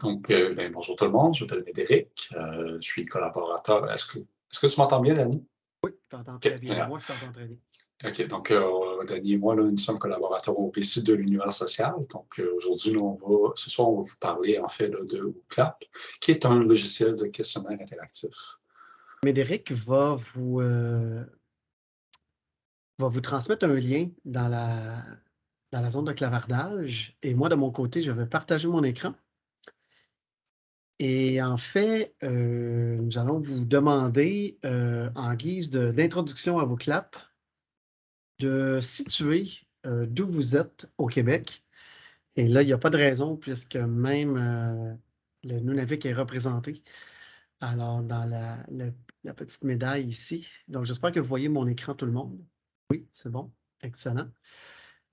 Donc, euh, ben, bonjour tout le monde, je m'appelle Médéric, euh, je suis collaborateur. Est-ce que, est que tu m'entends bien, Dani? Oui, je t'entends très bien. Moi, je t'entends très bien. OK, donc euh, Dani et moi, là, nous sommes collaborateurs au récit de l'univers social. Donc, aujourd'hui, on va, ce soir, on va vous parler en fait de WooClap, qui est un logiciel de questionnaire interactif. Médéric va vous, va vous transmettre un lien dans la, dans la zone de clavardage. Et moi, de mon côté, je vais partager mon écran. Et en fait, euh, nous allons vous demander, euh, en guise d'introduction à vos claps, de situer euh, d'où vous êtes au Québec. Et là, il n'y a pas de raison puisque même le Nunavik est représenté. Alors, dans la, la, petite médaille ici. Donc, j'espère que vous voyez mon écran, tout le monde. Oui, c'est bon. Excellent.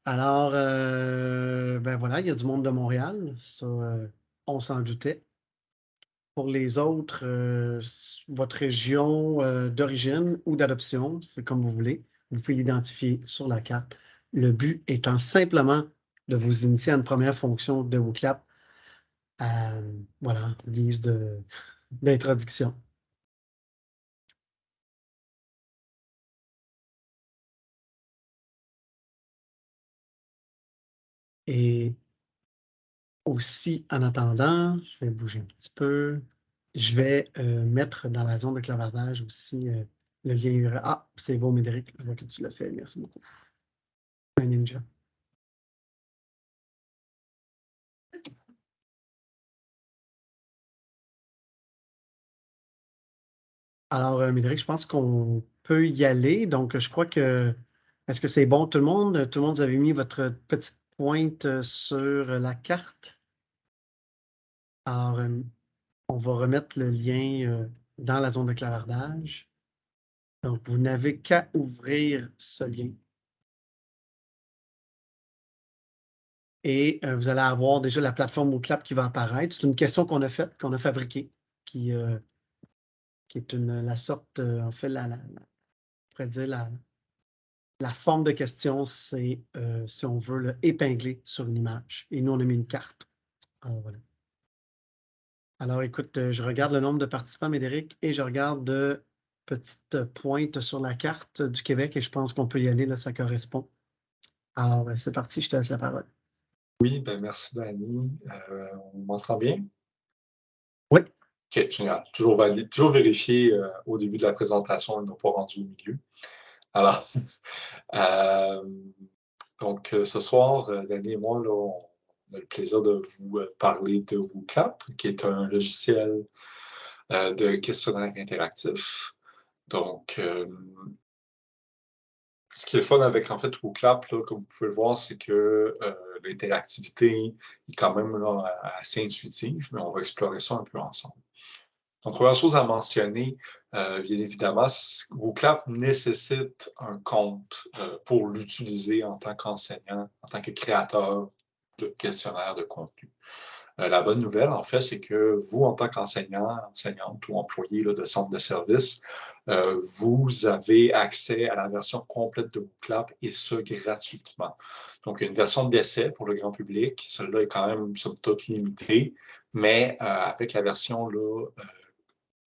Alors, ben voilà, il y a du monde de Montréal. Ça, on s'en doutait. Pour les autres, euh, votre région euh, d'origine ou d'adoption, c'est comme vous voulez. Vous pouvez l'identifier sur la carte. Le but étant simplement de vous initier à une première fonction de vos claps. Euh, voilà, guise d'introduction. Et aussi, en attendant, je vais bouger un petit peu. Je vais euh, mettre dans la zone de clavardage aussi euh, le lien URL. Ah, c'est bon, Médéric, je vois que tu l'as fait. Merci beaucoup. Un ninja. Alors, euh, Médéric, je pense qu'on peut y aller. Donc, je crois que. Est-ce que c'est bon, tout le monde? Tout le monde, vous avez mis votre petite pointe sur la carte? Alors, euh, on va remettre le lien euh, dans la zone de clavardage. Donc, vous n'avez qu'à ouvrir ce lien. Et euh, vous allez avoir déjà la plateforme WooClap qui va apparaître. C'est une question qu'on a faite, qu'on a fabriquée, qui, est une, la sorte, en fait, la, la, dire la, la forme de question, c'est, si on veut, le épingler sur une image. Et nous, on a mis une carte. Alors, voilà. Alors, écoute, euh, je regarde le nombre de participants, Médéric, et je regarde de petites pointes sur la carte du Québec et je pense qu'on peut y aller, là, ça correspond. Alors, ben, c'est parti, je te laisse la parole. Oui, ben merci, Dani. Euh, on m'entend bien? Oui. OK, génial. Toujours, toujours vérifier euh, au début de la présentation, ils n'ont pas rendu au milieu. Alors, donc, ce soir, Dani et moi, là, on on a le plaisir de vous euh, parler de WooClap, qui est un logiciel euh, de questionnaire interactif. Donc, euh, ce qui est fun avec en fait WooClap, comme vous pouvez le voir, c'est que l'interactivité est quand même assez intuitive, mais on va explorer ça un peu ensemble. Donc, première chose à mentionner, bien évidemment, WooClap nécessite un compte pour l'utiliser en tant qu'enseignant, en tant que créateur questionnaire de contenu. Euh, la bonne nouvelle, en fait, c'est que vous, en tant qu'enseignant, enseignante ou employé de centre de service, euh, vous avez accès à la version complète de WooClap et ce, gratuitement. Donc, une version d'essai pour le grand public. Celle-là est quand même, somme toute, limitée, mais euh, avec la version, là,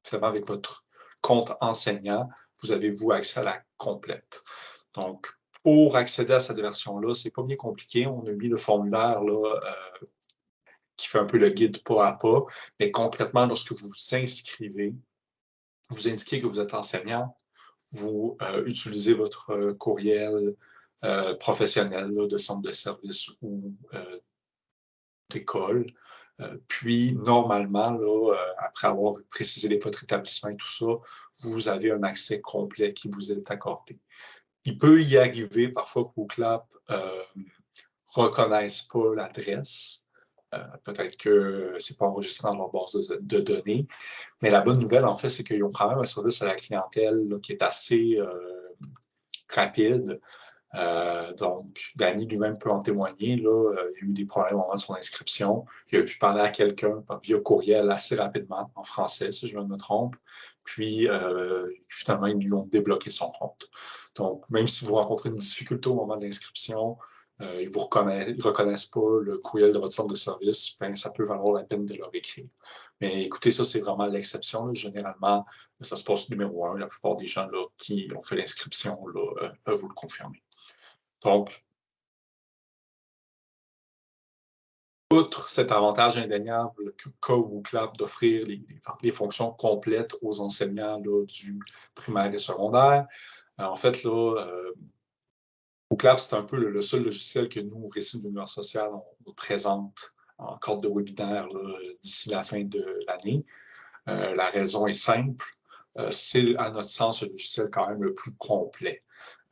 finalement, avec votre compte enseignant, vous avez, vous, accès à la complète. Donc, pour accéder à cette version-là, c'est pas bien compliqué. On a mis le formulaire là, euh, qui fait un peu le guide pas à pas. Mais concrètement, lorsque vous vous inscrivez, vous indiquez que vous êtes enseignant, vous euh, utilisez votre euh, courriel professionnel de centre de service ou d'école. puis, normalement, là, après avoir précisé votre établissement et tout ça, vous avez un accès complet qui vous est accordé il peut y arriver parfois que WooClap ne euh, reconnaissent pas l'adresse. Euh, peut-être que ce n'est pas enregistré dans leur base de, données. Mais la bonne nouvelle, en fait, c'est qu'ils ont quand même un service à la clientèle qui est assez euh, rapide. donc, Danny lui-même peut en témoigner. Il y a eu des problèmes au moment de son inscription. Il a pu parler à quelqu'un via courriel assez rapidement, en français, si je ne me trompe. Puis, finalement, ils lui ont débloqué son compte. Donc, même si vous rencontrez une difficulté au moment de l'inscription, ils ne reconnaissent pas le courriel de votre centre de service, ben, ça peut valoir la peine de leur écrire. Mais écoutez, ça, c'est vraiment l'exception. Généralement, ça se passe numéro un. La plupart des gens là, qui ont fait l'inscription peuvent vous le confirmer. Donc, outre cet avantage indéniable ou CLAP d'offrir les, fonctions complètes aux enseignants du primaire et secondaire, euh, en fait, là, euh, c'est un peu le, seul logiciel que nous, au Récit de l'univers social, on, présente en cadre de webinaire d'ici la fin de l'année. Euh, la raison est simple. c'est, à notre sens, le logiciel quand même le plus complet.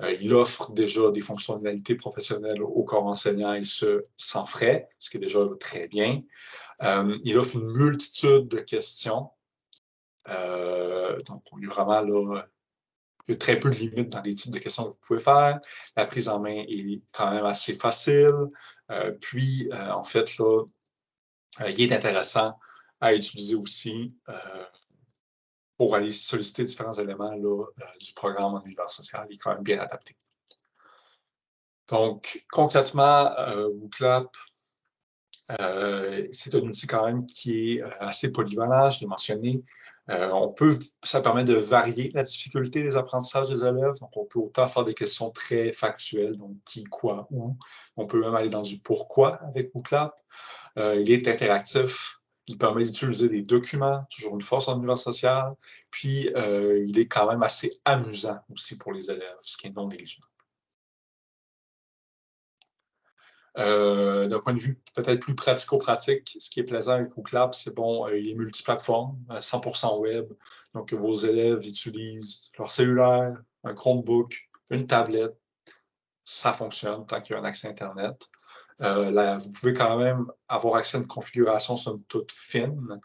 Euh, il offre déjà des fonctionnalités professionnelles au corps enseignant et ce, sans frais, ce qui est déjà très bien. Euh, il offre une multitude de questions. Euh, donc, il y a vraiment là, il y a très peu de limites dans les types de questions que vous pouvez faire. La prise en main est quand même assez facile. puis, en fait, là, il est intéressant à utiliser aussi pour aller solliciter différents éléments là, euh, du programme en univers social. Il est quand même bien adapté. Donc, concrètement, euh, WooClap, euh, c'est un outil quand même qui est assez polyvalent, je l'ai mentionné. on peut, ça permet de varier la difficulté des apprentissages des élèves. Donc, on peut autant faire des questions très factuelles, donc qui, quoi, où. On peut même aller dans du pourquoi avec WooClap. il est interactif, il permet d'utiliser des documents, toujours une force en univers social. Puis, euh, il est quand même assez amusant aussi pour les élèves, ce qui est non négligeable. Euh, d'un point de vue peut-être plus pratico-pratique, ce qui est plaisant avec OCLAP, c'est bon, euh, il est multiplateforme, 100% web. Donc, vos élèves utilisent leur cellulaire, un Chromebook, une tablette. Ça fonctionne tant qu'il y a un accès Internet. Euh, vous pouvez quand même avoir accès à une configuration somme toute fine.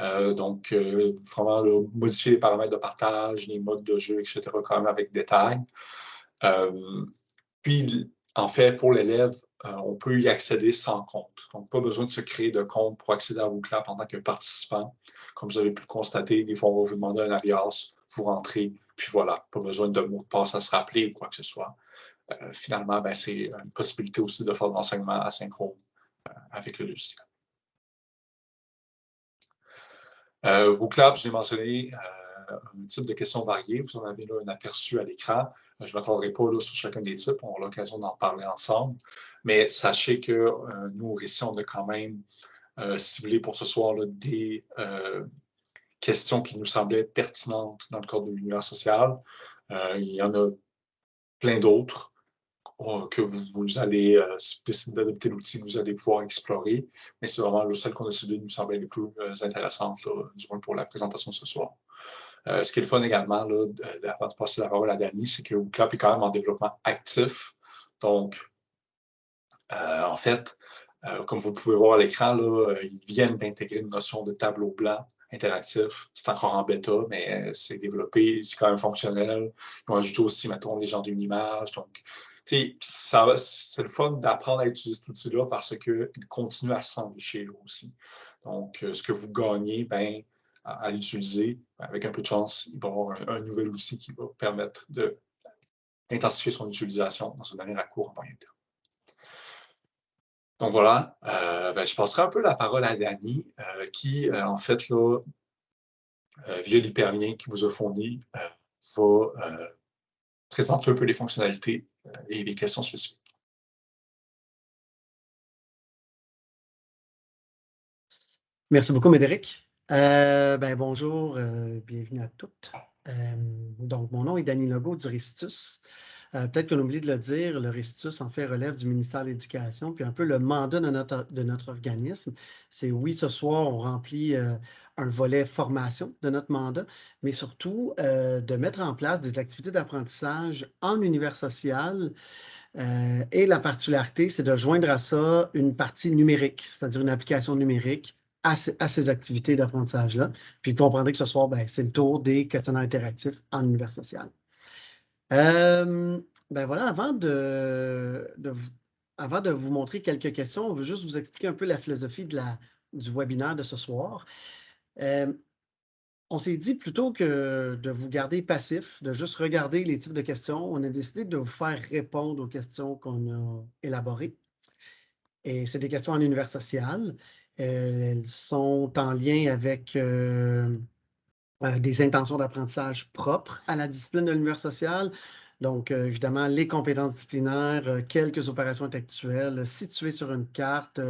Euh, donc, euh, vraiment modifier les paramètres de partage, les modes de jeu, etc., quand même avec détail. puis, en fait, pour l'élève, on peut y accéder sans compte. Donc, pas besoin de se créer de compte pour accéder à WooClap en tant que participant. Comme vous avez pu le constater, des fois, on va vous demander un alias, vous rentrez, puis voilà, pas besoin de mot de passe à se rappeler ou quoi que ce soit. Euh, finalement, ben, c'est une possibilité aussi de faire de l'enseignement asynchrone euh, avec le logiciel. Euh, WooClap, j'ai mentionné un type de questions variées. Vous en avez là un aperçu à l'écran. Je ne m'attendrai pas là, sur chacun des types. On aura l'occasion d'en parler ensemble. Mais sachez que nous, ici, on a quand même ciblé pour ce soir des questions qui nous semblaient pertinentes dans le cadre de l'univers social. il y en a plein d'autres. Euh, que vous, allez, euh, décider d'adopter l'outil, vous allez pouvoir explorer. Mais c'est vraiment celle qu'on a ciblée nous semble les plus euh, intéressante, du moins pour la présentation ce soir. ce qui est le fun également, avant de passer la parole à Dani, c'est que WooClap est quand même en développement actif. Donc, en fait, comme vous pouvez voir à l'écran, ils viennent d'intégrer une notion de tableau blanc interactif. C'est encore en bêta, mais c'est développé, c'est quand même fonctionnel. Ils ont ajouté aussi, mettons, les gens d'une image. Donc, c'est le fun d'apprendre à utiliser cet outil-là parce qu'il continue à s'enrichir aussi. Donc, euh, ce que vous gagnez, ben, à, l'utiliser, avec un peu de chance, il va y avoir un, nouvel outil qui va permettre d'intensifier son utilisation dans une manière à court en moyen terme. Donc voilà, euh, ben, je passerai un peu la parole à Dani, euh, qui, en fait, là, via l'hyperlien qui vous a fourni, va présenter un peu les fonctionnalités euh, et les questions spécifiques. Merci beaucoup, Médéric. Euh, ben, bonjour, euh, bienvenue à toutes. donc, mon nom est Dany Legault du Ristus. Peut-être qu'on oublie de le dire, le Ristus en fait relève du ministère de l'Éducation, puis un peu le mandat de notre, de notre organisme. C'est oui, ce soir, on remplit un volet formation de notre mandat, mais surtout euh, de mettre en place des activités d'apprentissage en univers social. Euh, et la particularité, c'est de joindre à ça une partie numérique, c'est-à-dire une application numérique à, ces activités d'apprentissage-là. Puis vous comprendrez que ce soir, ben, c'est le tour des questionnaires interactifs en univers social. Euh, ben voilà, avant de, vous, avant de vous montrer quelques questions, on veut juste vous expliquer un peu la philosophie du webinaire de ce soir. Euh, on s'est dit plutôt que de vous garder passif, de juste regarder les types de questions, on a décidé de vous faire répondre aux questions qu'on a élaborées. Et c'est des questions en univers social. Euh, elles sont en lien avec euh, des intentions d'apprentissage propres à la discipline de l'univers social. Donc, évidemment, les compétences disciplinaires, quelques opérations intellectuelles situées sur une carte,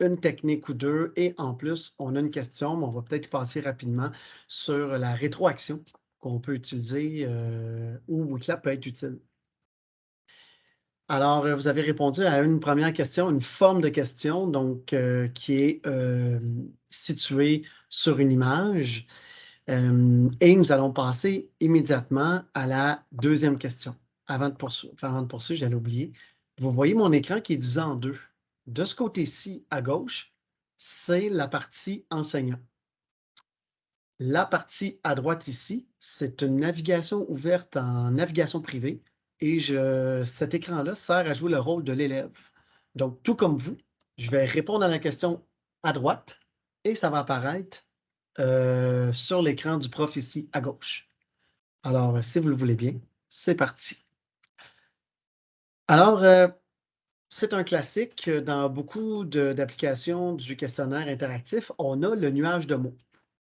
une technique ou deux. Et en plus, on a une question, mais on va peut-être passer rapidement sur la rétroaction qu'on peut utiliser euh, où Wikilab peut être utile. Alors, euh, vous avez répondu à une première question, une forme de question, donc euh, qui est située sur une image. Et nous allons passer immédiatement à la deuxième question. Avant de poursuivre, poursuivre j'allais oublier. Vous voyez mon écran qui est divisé en deux. De ce côté-ci, à gauche, c'est la partie enseignant. La partie à droite ici, c'est une navigation ouverte en navigation privée et je, cet écran-là sert à jouer le rôle de l'élève. Donc, tout comme vous, je vais répondre à la question à droite et ça va apparaître euh, sur l'écran du prof ici à gauche. Alors, si vous le voulez bien, c'est parti. Alors, euh, c'est un classique dans beaucoup d'applications du questionnaire interactif. On a le nuage de mots.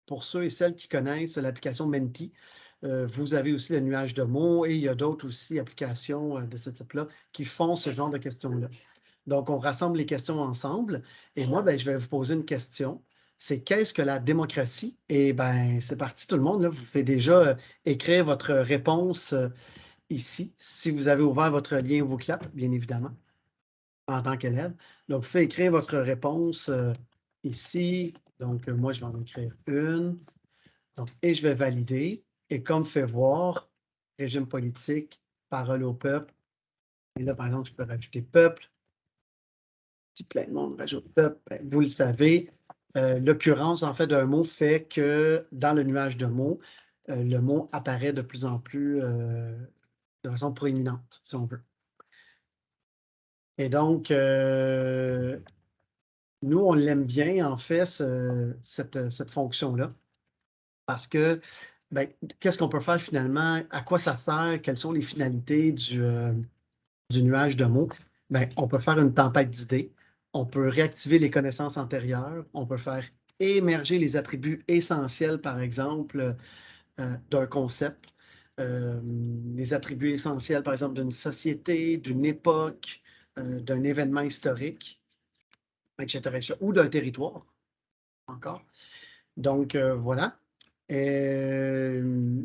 Pour ceux et celles qui connaissent l'application Menti, euh, vous avez aussi le nuage de mots et il y a d'autres aussi applications euh, de ce type-là qui font ce genre de questions-là. Donc, on rassemble les questions ensemble et moi, ben, je vais vous poser une question. C'est qu'est-ce que la démocratie? Et ben, c'est parti tout le monde. Là, vous pouvez déjà euh, écrire votre réponse ici, si vous avez ouvert votre lien voclap, bien évidemment en tant qu'élève. Donc, vous faites écrire votre réponse euh, ici. Donc, euh, moi, je vais en écrire une. et je vais valider. Et comme fait voir, régime politique, parole au peuple. Et là, par exemple, je peux rajouter peuple. Si plein de monde rajoute peuple, ben, vous le savez. Euh, l'occurrence, en fait, d'un mot fait que dans le nuage de mots, le mot apparaît de plus en plus de façon proéminente, si on veut. Et donc, euh, nous, on l'aime bien, en fait, cette, fonction-là. Parce que, ben, qu'est-ce qu'on peut faire finalement? À quoi ça sert? Quelles sont les finalités du, euh, du nuage de mots? Ben, on peut faire une tempête d'idées. On peut réactiver les connaissances antérieures. On peut faire émerger les attributs essentiels, par exemple, euh, d'un concept. les attributs essentiels, par exemple, d'une société, d'une époque, euh, d'un événement historique, etc., ou d'un territoire, encore. Donc, euh, voilà. Euh,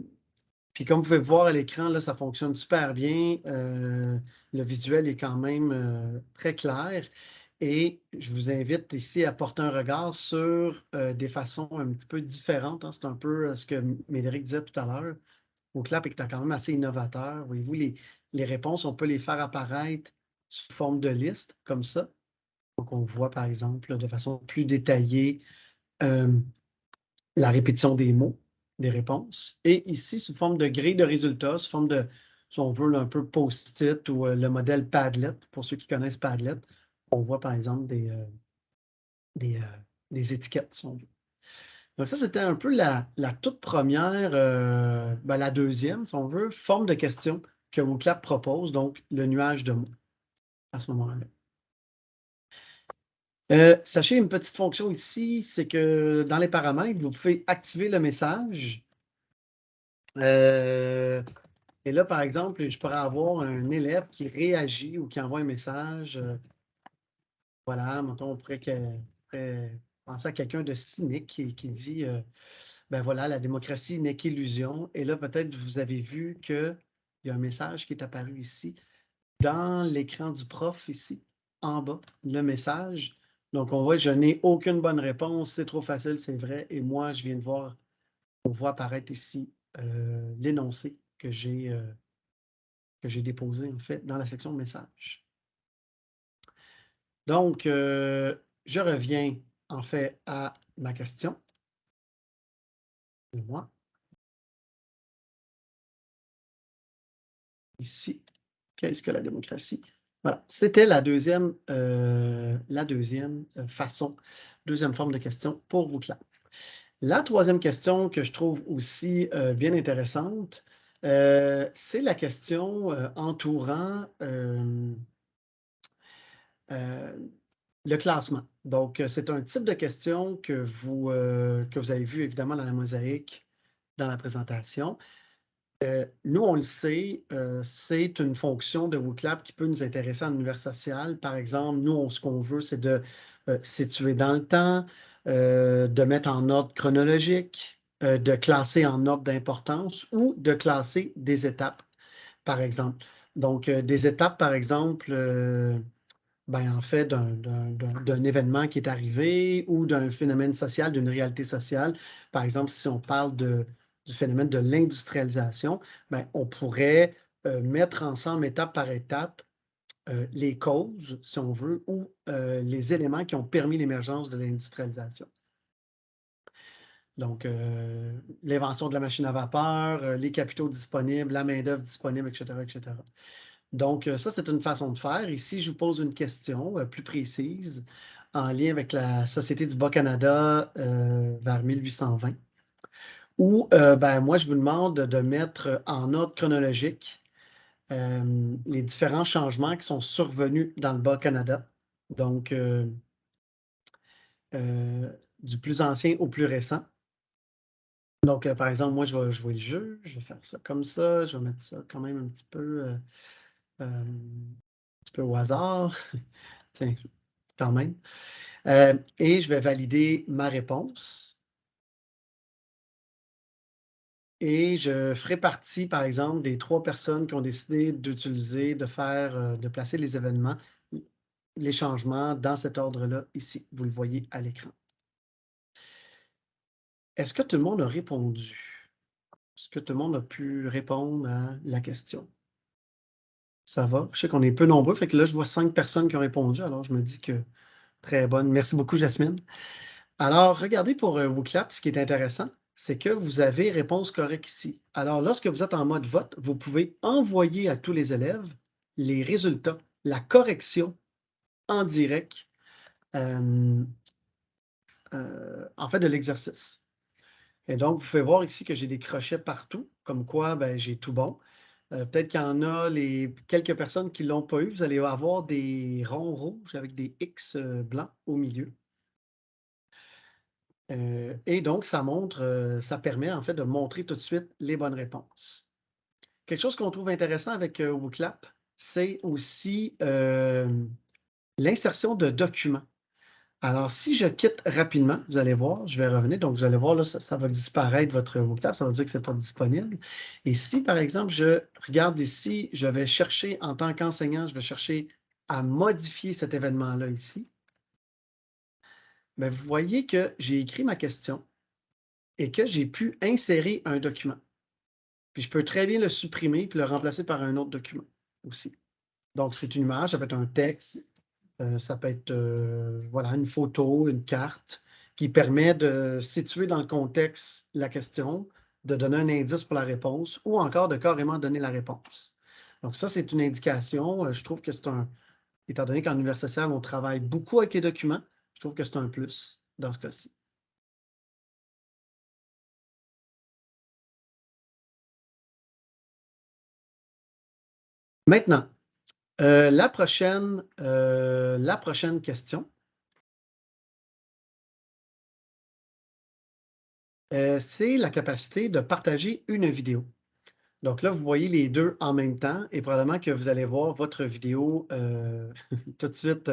puis comme vous pouvez voir à l'écran, là, ça fonctionne super bien. le visuel est quand même très clair. Et je vous invite ici à porter un regard sur des façons un petit peu différentes. Hein. C'est un peu ce que Médéric disait tout à l'heure. Au clap est quand même assez innovateur. Voyez-vous, les, les réponses, on peut les faire apparaître sous forme de liste, comme ça. Donc, on voit, par exemple, de façon plus détaillée euh, la répétition des mots, des réponses. Et ici, sous forme de grille de résultats, sous forme de, si on veut, un peu post-it ou euh, le modèle Padlet, pour ceux qui connaissent Padlet, on voit, par exemple, des, euh, des, étiquettes, si on veut. Donc ça, c'était un peu la, toute première, ben, la deuxième, si on veut, forme de question que WooClap propose, donc le nuage de mots à ce moment-là. Euh, sachez une petite fonction ici, c'est que dans les paramètres, vous pouvez activer le message. Euh, et là, par exemple, je pourrais avoir un élève qui réagit ou qui envoie un message. Euh, voilà, maintenant, on pourrait, penser à quelqu'un de cynique qui, dit ben voilà, la démocratie n'est qu'illusion. Et là, peut-être vous avez vu qu'il y a un message qui est apparu ici dans l'écran du prof ici, en bas, le message. Donc, on voit, je n'ai aucune bonne réponse, c'est trop facile, c'est vrai. Et moi, je viens de voir, on voit apparaître ici euh, l'énoncé que j'ai euh, que j'ai déposé, en fait, dans la section message. Donc, euh, je reviens, en fait, à ma question. Et moi. Ici. Qu'est-ce que la démocratie? Voilà, c'était la deuxième, euh, la deuxième euh, façon, deuxième forme de question pour vous, La troisième question que je trouve aussi bien intéressante, c'est la question euh, le classement. Donc, c'est un type de question que vous, que vous avez vu évidemment dans la mosaïque, dans la présentation. nous, on le sait, c'est une fonction de WooClap qui peut nous intéresser en univers social. Par exemple, nous, ce qu'on veut, c'est de situer dans le temps, euh, de mettre en ordre chronologique, euh, de classer en ordre d'importance ou de classer des étapes, par exemple. Donc, euh, des étapes, par exemple, ben, en fait, d'un événement qui est arrivé ou d'un phénomène social, d'une réalité sociale. Par exemple, si on parle de, du phénomène de l'industrialisation, ben, on pourrait mettre ensemble étape par étape euh, les causes, si on veut, ou euh, les éléments qui ont permis l'émergence de l'industrialisation. Donc, euh, l'invention de la machine à vapeur, les capitaux disponibles, la main-d'œuvre disponible, etc., etc. Donc, ça, c'est une façon de faire. Ici, je vous pose une question plus précise en lien avec la Société du Bas-Canada vers 1820, où ben, moi, je vous demande de mettre en ordre chronologique euh, les différents changements qui sont survenus dans le Bas-Canada. Donc, euh, euh, du plus ancien au plus récent. Donc, par exemple, moi, je vais jouer le jeu. Je vais faire ça comme ça. Je vais mettre ça quand même un petit peu, petit peu au hasard. Tiens, quand même. et je vais valider ma réponse. Et je ferai partie, par exemple, des trois personnes qui ont décidé d'utiliser, de faire, euh, de placer les événements, les changements dans cet ordre-là, ici. Vous le voyez à l'écran. Est-ce que tout le monde a répondu? Est-ce que tout le monde a pu répondre à la question? Ça va? Je sais qu'on est peu nombreux, fait que là, je vois cinq personnes qui ont répondu, alors je me dis que très bonne. Merci beaucoup, Jasmine. Alors, regardez pour euh, vos claps, ce qui est intéressant, c'est que vous avez réponse correcte ici. Alors, lorsque vous êtes en mode vote, vous pouvez envoyer à tous les élèves les résultats, la correction en direct, euh, euh, en fait, de l'exercice. Et donc, vous pouvez voir ici que j'ai des crochets partout, comme quoi ben, j'ai tout bon. Euh, peut-être qu'il y en a les, quelques personnes qui ne l'ont pas eu. Vous allez avoir des ronds rouges avec des X blancs au milieu. Euh, et donc, ça montre, euh, ça permet en fait de montrer tout de suite les bonnes réponses. Quelque chose qu'on trouve intéressant avec euh, WooClap, c'est aussi l'insertion de documents. Alors, si je quitte rapidement, vous allez voir, je vais revenir. Donc, vous allez voir, là, ça, va disparaître votre WooClap, ça veut dire que ce n'est pas disponible. Et si, par exemple, je regarde ici, je vais chercher, en tant qu'enseignant, je vais chercher à modifier cet événement-là ici vous voyez que j'ai écrit ma question et que j'ai pu insérer un document. Puis je peux très bien le supprimer puis le remplacer par un autre document aussi. Donc, c'est une image, ça peut être un texte, euh, ça peut être euh, voilà, une photo, une carte qui permet de situer dans le contexte la question, de donner un indice pour la réponse ou encore de carrément donner la réponse. Donc, ça, c'est une indication. Euh, je trouve que c'est un, étant donné qu'en univers social, on travaille beaucoup avec les documents, je trouve que c'est un plus dans ce cas-ci. Maintenant, euh, la, prochaine, euh, la prochaine question. Euh, c'est la capacité de partager une vidéo. Donc là, vous voyez les deux en même temps et probablement que vous allez voir votre vidéo tout de suite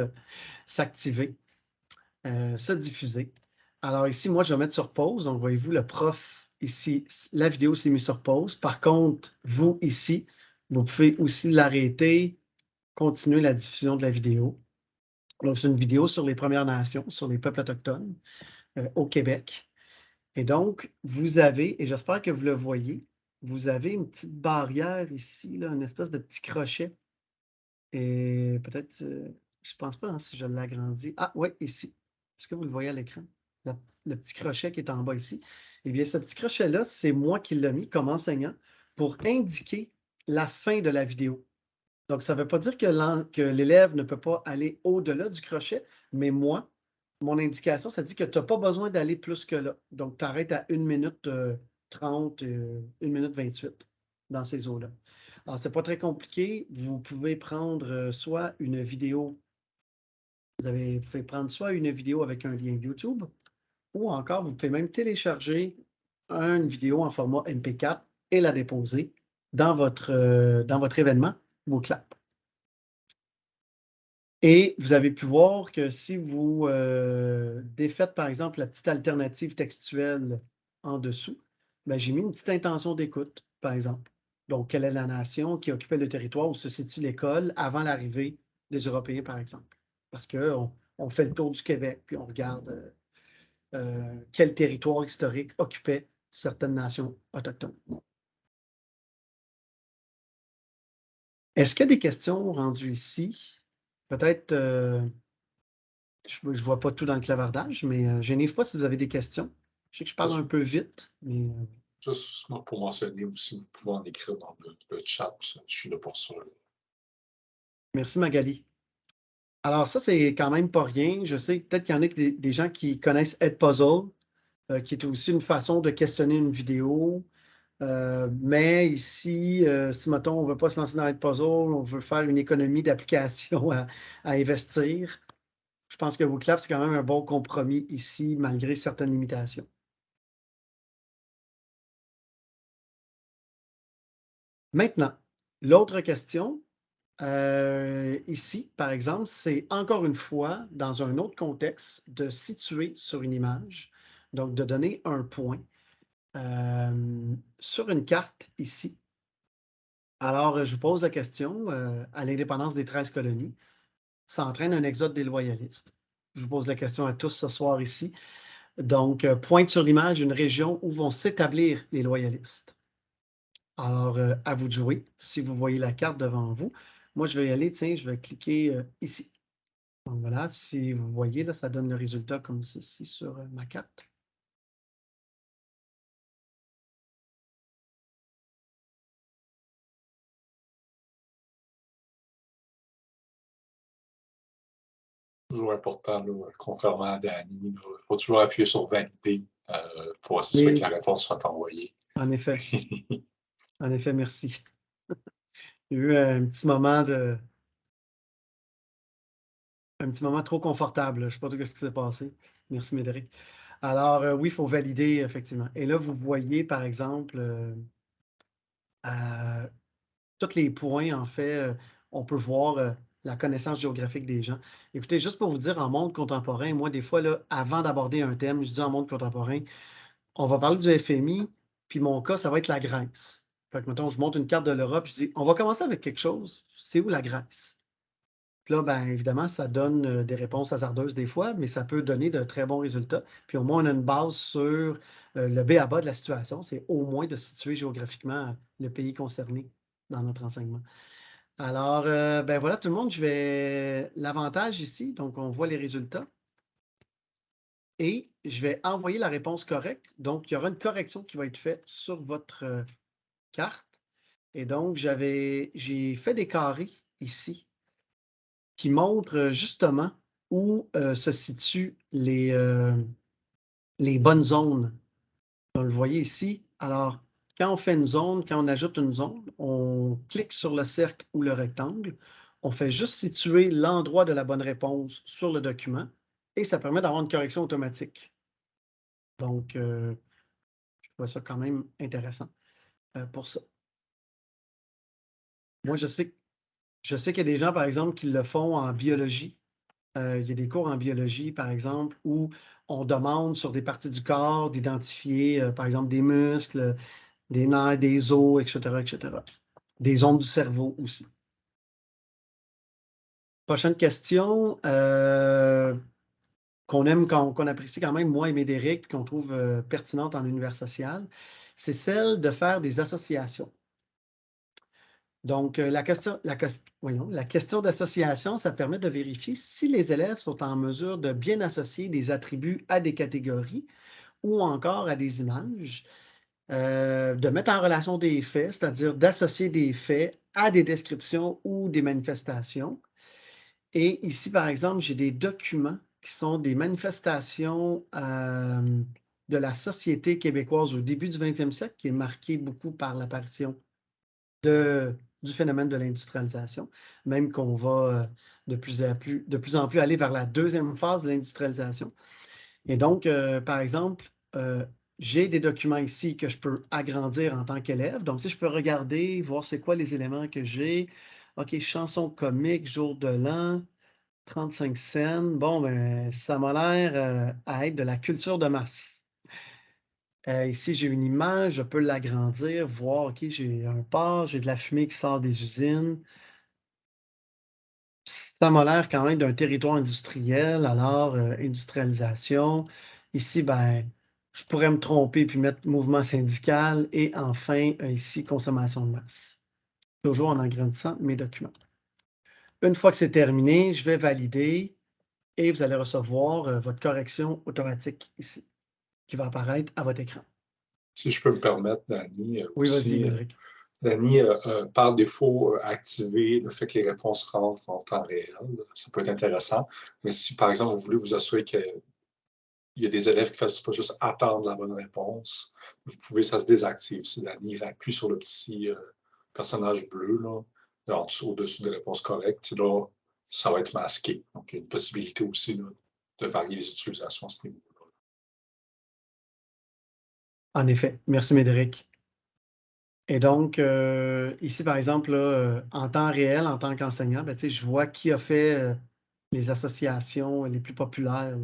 s'activer. Se diffuser. Alors ici, moi, je vais mettre sur pause. Donc, voyez-vous, le prof, ici, la vidéo s'est mise sur pause. Par contre, vous, ici, vous pouvez aussi l'arrêter, continuer la diffusion de la vidéo. Donc, c'est une vidéo sur les Premières Nations, sur les peuples autochtones euh, au Québec. Et donc, vous avez, et j'espère que vous le voyez, vous avez une petite barrière ici, là, une espèce de petit crochet. Et peut-être, euh, je ne pense pas hein, si je l'agrandis. Ah, oui, ici. Est-ce que vous le voyez à l'écran? Le petit crochet qui est en bas ici. Eh bien, ce petit crochet-là, c'est moi qui l'ai mis comme enseignant pour indiquer la fin de la vidéo. Donc, ça ne veut pas dire que l'élève ne peut pas aller au-delà du crochet, mais moi, mon indication, ça dit que tu n'as pas besoin d'aller plus que là. Donc, tu arrêtes à 1 minute 30, 1 minute 28 dans ces eaux-là. Alors, ce n'est pas très compliqué. Vous pouvez prendre soit une vidéo, vous, avez, pouvez prendre soit une vidéo avec un lien YouTube, ou encore, vous pouvez même télécharger une vidéo en format MP4 et la déposer dans votre, dans votre événement, Et vous avez pu voir que si vous euh, défaites, par exemple, la petite alternative textuelle en dessous, ben, j'ai mis une petite intention d'écoute, par exemple. Donc, quelle est la nation qui occupait le territoire où se situe l'école avant l'arrivée des Européens, par exemple? Parce qu'on on fait le tour du Québec, puis on regarde euh, euh, quel territoire historique occupait certaines nations autochtones. Est-ce qu'il y a des questions rendues ici? Peut-être, euh, je ne vois pas tout dans le clavardage, mais euh, je n'ai pas si vous avez des questions. Je sais que je parle un peu vite, mais... Euh, Juste pour mentionner aussi, vous pouvez en écrire dans le, chat. Je suis là pour ça. Merci Magali. Alors ça, c'est quand même pas rien. Je sais peut-être qu'il y en a des, gens qui connaissent Edpuzzle, qui est aussi une façon de questionner une vidéo. Euh, mais ici, euh, si, on ne veut pas se lancer dans puzzle, on veut faire une économie d'application à, investir, je pense que WooClap, c'est quand même un bon compromis ici, malgré certaines limitations. Maintenant, l'autre question, euh, ici, par exemple, c'est encore une fois, dans un autre contexte, de situer sur une image, donc de donner un point sur une carte ici, alors je vous pose la question, à l'indépendance des 13 colonies, ça entraîne un exode des loyalistes. Je vous pose la question à tous ce soir ici. Donc, pointe sur l'image une région où vont s'établir les loyalistes. Alors, à vous de jouer. Si vous voyez la carte devant vous, moi, je vais y aller, tiens, je vais cliquer ici. Donc voilà, si vous voyez, là, ça donne le résultat comme ceci sur ma carte. Toujours important, contrairement à Danny. Il faut toujours appuyer sur valider euh, pour s'assurer que la réponse soit envoyée. En effet. en effet, merci. A eu un petit moment de. Un petit moment trop confortable. Je ne sais pas tout ce qui s'est passé. Merci, Médéric. Alors, euh, oui, il faut valider, effectivement. Et là, vous voyez, par exemple, euh, tous les points, en fait, on peut voir la connaissance géographique des gens. Écoutez, juste pour vous dire, en monde contemporain, moi, des fois, là, avant d'aborder un thème, je dis en monde contemporain, on va parler du FMI, puis mon cas, ça va être la Grèce. Fait que, mettons, je monte une carte de l'Europe, je dis, on va commencer avec quelque chose. C'est où la Grèce? Puis là, bien évidemment, ça donne euh, des réponses hasardeuses des fois, mais ça peut donner de très bons résultats. Puis au moins, on a une base sur euh, le B à bas de la situation. C'est au moins de situer géographiquement le pays concerné dans notre enseignement. Alors, euh, ben voilà tout le monde, je vais l'avantage ici, donc on voit les résultats. Et je vais envoyer la réponse correcte. Donc, il y aura une correction qui va être faite sur votre euh, carte. Et donc, j'avais, j'ai fait des carrés ici qui montrent euh, justement où se situent les, les bonnes zones. Vous le voyez ici. Alors, quand on fait une zone, quand on ajoute une zone, on clique sur le cercle ou le rectangle. On fait juste situer l'endroit de la bonne réponse sur le document et ça permet d'avoir une correction automatique. Donc, euh, je trouve ça quand même intéressant euh, pour ça. Moi, je sais, je sais qu'il y a des gens, par exemple, qui le font en biologie. Euh, il y a des cours en biologie, par exemple, où on demande sur des parties du corps d'identifier, par exemple, des muscles, des nerfs, des os, etc., etc. Des ondes du cerveau aussi. Prochaine question euh, qu'on aime, qu'on apprécie quand même, moi et Médéric, qu'on trouve euh, pertinente en univers social, c'est celle de faire des associations. Donc, euh, voyons, la question d'association, ça permet de vérifier si les élèves sont en mesure de bien associer des attributs à des catégories ou encore à des images euh, de mettre en relation des faits, c'est-à-dire d'associer des faits à des descriptions ou des manifestations. Et ici, par exemple, j'ai des documents qui sont des manifestations euh, de la société québécoise au début du 20e siècle, qui est marquée beaucoup par l'apparition du phénomène de l'industrialisation, même qu'on va euh, de plus, plus, de plus en plus aller vers la deuxième phase de l'industrialisation. Et donc, par exemple, j'ai des documents ici que je peux agrandir en tant qu'élève. Donc, si je peux regarder, voir c'est quoi les éléments que j'ai. OK, chanson comique, jour de l'an, 35 scènes. Bon, ben, ça m'a l'air euh, à être de la culture de masse. Euh, ici, j'ai une image, je peux l'agrandir, voir, OK, j'ai un port, j'ai de la fumée qui sort des usines. Ça m'a l'air quand même d'un territoire industriel, alors euh, industrialisation. Ici, ben, je pourrais me tromper puis mettre mouvement syndical et enfin, ici, consommation de masse. Toujours en agrandissant mes documents. Une fois que c'est terminé, je vais valider et vous allez recevoir euh, votre correction automatique ici, qui va apparaître à votre écran. Si je peux me permettre, Dani. Euh, oui. Dani, euh, par défaut, activer le fait que les réponses rentrent en temps réel. Ça peut être intéressant. Mais si, par exemple, vous voulez vous assurer qu'il y a des élèves qui ne fassent pas juste attendre la bonne réponse, vous pouvez, ça se désactive. Si Dani appuie sur le petit personnage bleu, là, en dessous, au-dessus des réponses correctes, là, ça va être masqué. Donc, il y a une possibilité aussi de varier les utilisations à ce niveau-là. En effet. Merci, Médéric. Et donc, euh, ici, par exemple, euh, en temps réel, en tant qu'enseignant, ben, je vois qui a fait euh, les associations les plus populaires.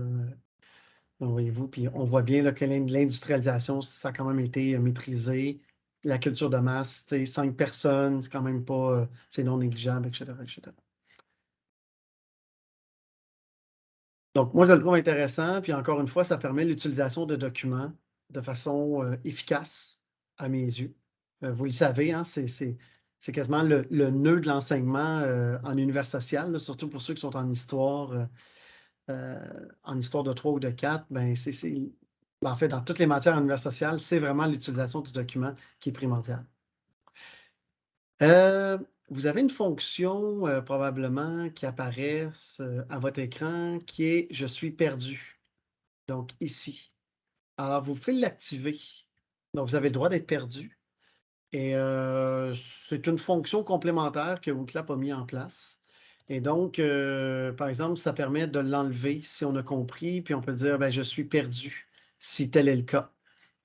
Voyez-vous, puis on voit bien là, que l'industrialisation, ça a quand même été maîtrisé la culture de masse, cinq personnes, c'est quand même pas, euh, c'est non négligeable, etc., Donc, moi, je le trouve intéressant. Puis encore une fois, ça permet l'utilisation de documents de façon euh, efficace à mes yeux. Euh, vous le savez, hein, c'est quasiment le, nœud de l'enseignement en univers social, surtout pour ceux qui sont en histoire, en histoire de 3 ou de 4. Ben, c'est en fait, dans toutes les matières en univers social, c'est vraiment l'utilisation du document qui est primordiale. Euh, vous avez une fonction euh, probablement qui apparaît euh, à votre écran qui est « Je suis perdu ». Donc, ici. Alors, vous pouvez l'activer. Donc, vous avez le droit d'être perdu. Et c'est une fonction complémentaire que WooClap a mis en place. Et donc, par exemple, ça permet de l'enlever si on a compris, puis on peut dire ben, « Je suis perdu » si tel est le cas.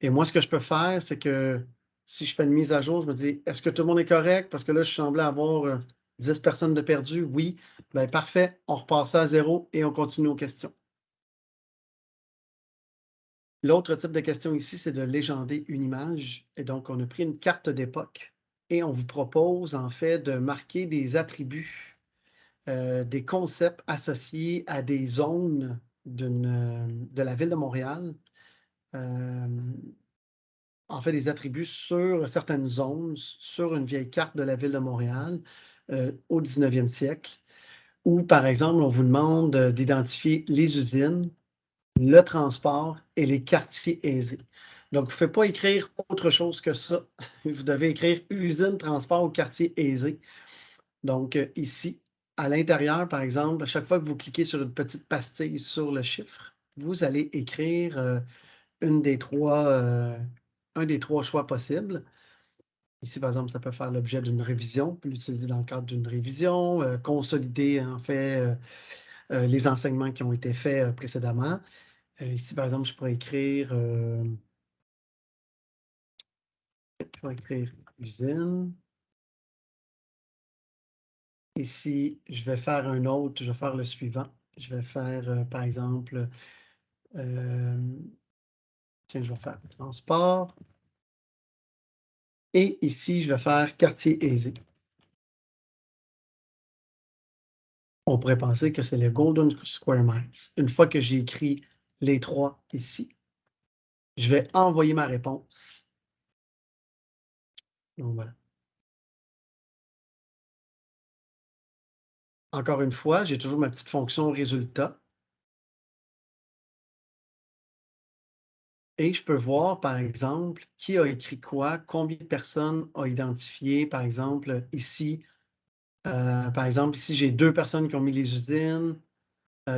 Et moi, ce que je peux faire, c'est que si je fais une mise à jour, je me dis, est-ce que tout le monde est correct? Parce que là, je semblais avoir 10 euh, personnes de perdues. Oui. Bien, parfait. On repasse à zéro et on continue aux questions. L'autre type de question ici, c'est de légender une image. Et donc, on a pris une carte d'époque et on vous propose en fait de marquer des attributs, euh, des concepts associés à des zones de la ville de Montréal en fait des attributs sur certaines zones, sur une vieille carte de la ville de Montréal au 19e siècle, où, par exemple, on vous demande d'identifier les usines, le transport et les quartiers aisés. Donc, vous ne pouvez pas écrire autre chose que ça. Vous devez écrire usine, transport ou quartier aisé. Donc, ici, à l'intérieur, par exemple, à chaque fois que vous cliquez sur une petite pastille sur le chiffre, vous allez écrire trois, euh, un des trois choix possibles. Ici, par exemple, ça peut faire l'objet d'une révision, on peut l'utiliser dans le cadre d'une révision, euh, consolider en fait euh, les enseignements qui ont été faits précédemment. ici, par exemple, je pourrais écrire, je pourrais écrire usine. Ici, je vais faire un autre, je vais faire le suivant. Je vais faire, par exemple, Tiens, je vais faire transport. Et ici, je vais faire quartier aisé. On pourrait penser que c'est le Golden Square Miles. Une fois que j'ai écrit les trois ici, je vais envoyer ma réponse. Donc voilà. Encore une fois, j'ai toujours ma petite fonction résultat. Et je peux voir, par exemple, qui a écrit quoi, combien de personnes ont identifié, par exemple, ici. Euh, par exemple, ici, j'ai deux personnes qui ont mis les usines.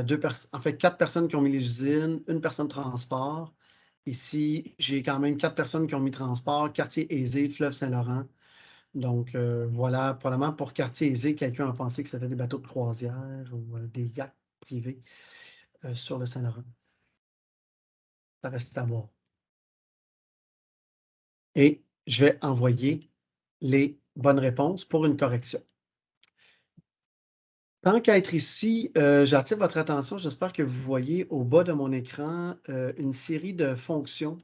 deux en fait, quatre personnes qui ont mis les usines, une personne transport. Ici, j'ai quand même quatre personnes qui ont mis transport, quartier aisé, fleuve Saint-Laurent. Donc, voilà, probablement pour quartier aisé, quelqu'un a pensé que c'était des bateaux de croisière ou des yachts privés sur le Saint-Laurent. Ça reste à voir. Et je vais envoyer les bonnes réponses pour une correction. Tant qu'à être ici, euh, j'attire votre attention. J'espère que vous voyez au bas de mon écran euh, une série de fonctions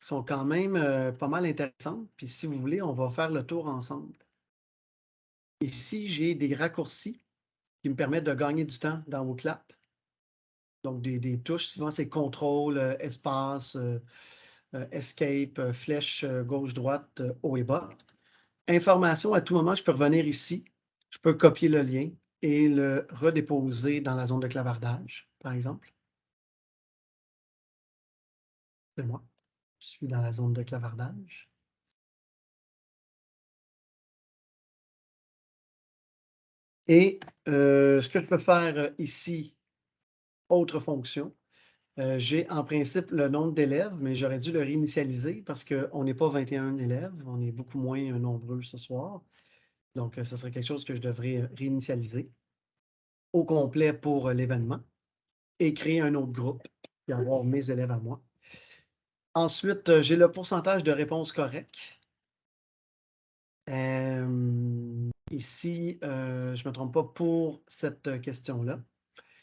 sont quand même euh, pas mal intéressantes. Puis si vous voulez, on va faire le tour ensemble. Ici, j'ai des raccourcis qui me permettent de gagner du temps dans vos claps. Donc, des, touches, souvent c'est contrôle, espace, escape, flèche gauche-droite, haut et bas. Information, à tout moment, je peux revenir ici. Je peux copier le lien et le redéposer dans la zone de clavardage, par exemple. C'est moi. Je suis dans la zone de clavardage. Et euh, ce que je peux faire euh, ici, autre fonction, euh, j'ai en principe le nombre d'élèves, mais j'aurais dû le réinitialiser parce qu'on n'est pas 21 élèves, on est beaucoup moins nombreux ce soir. Donc, ce serait quelque chose que je devrais réinitialiser au complet pour l'événement et créer un autre groupe et avoir mes élèves à moi. Ensuite, j'ai le pourcentage de réponses correctes. ici, je ne me trompe pas pour cette question-là.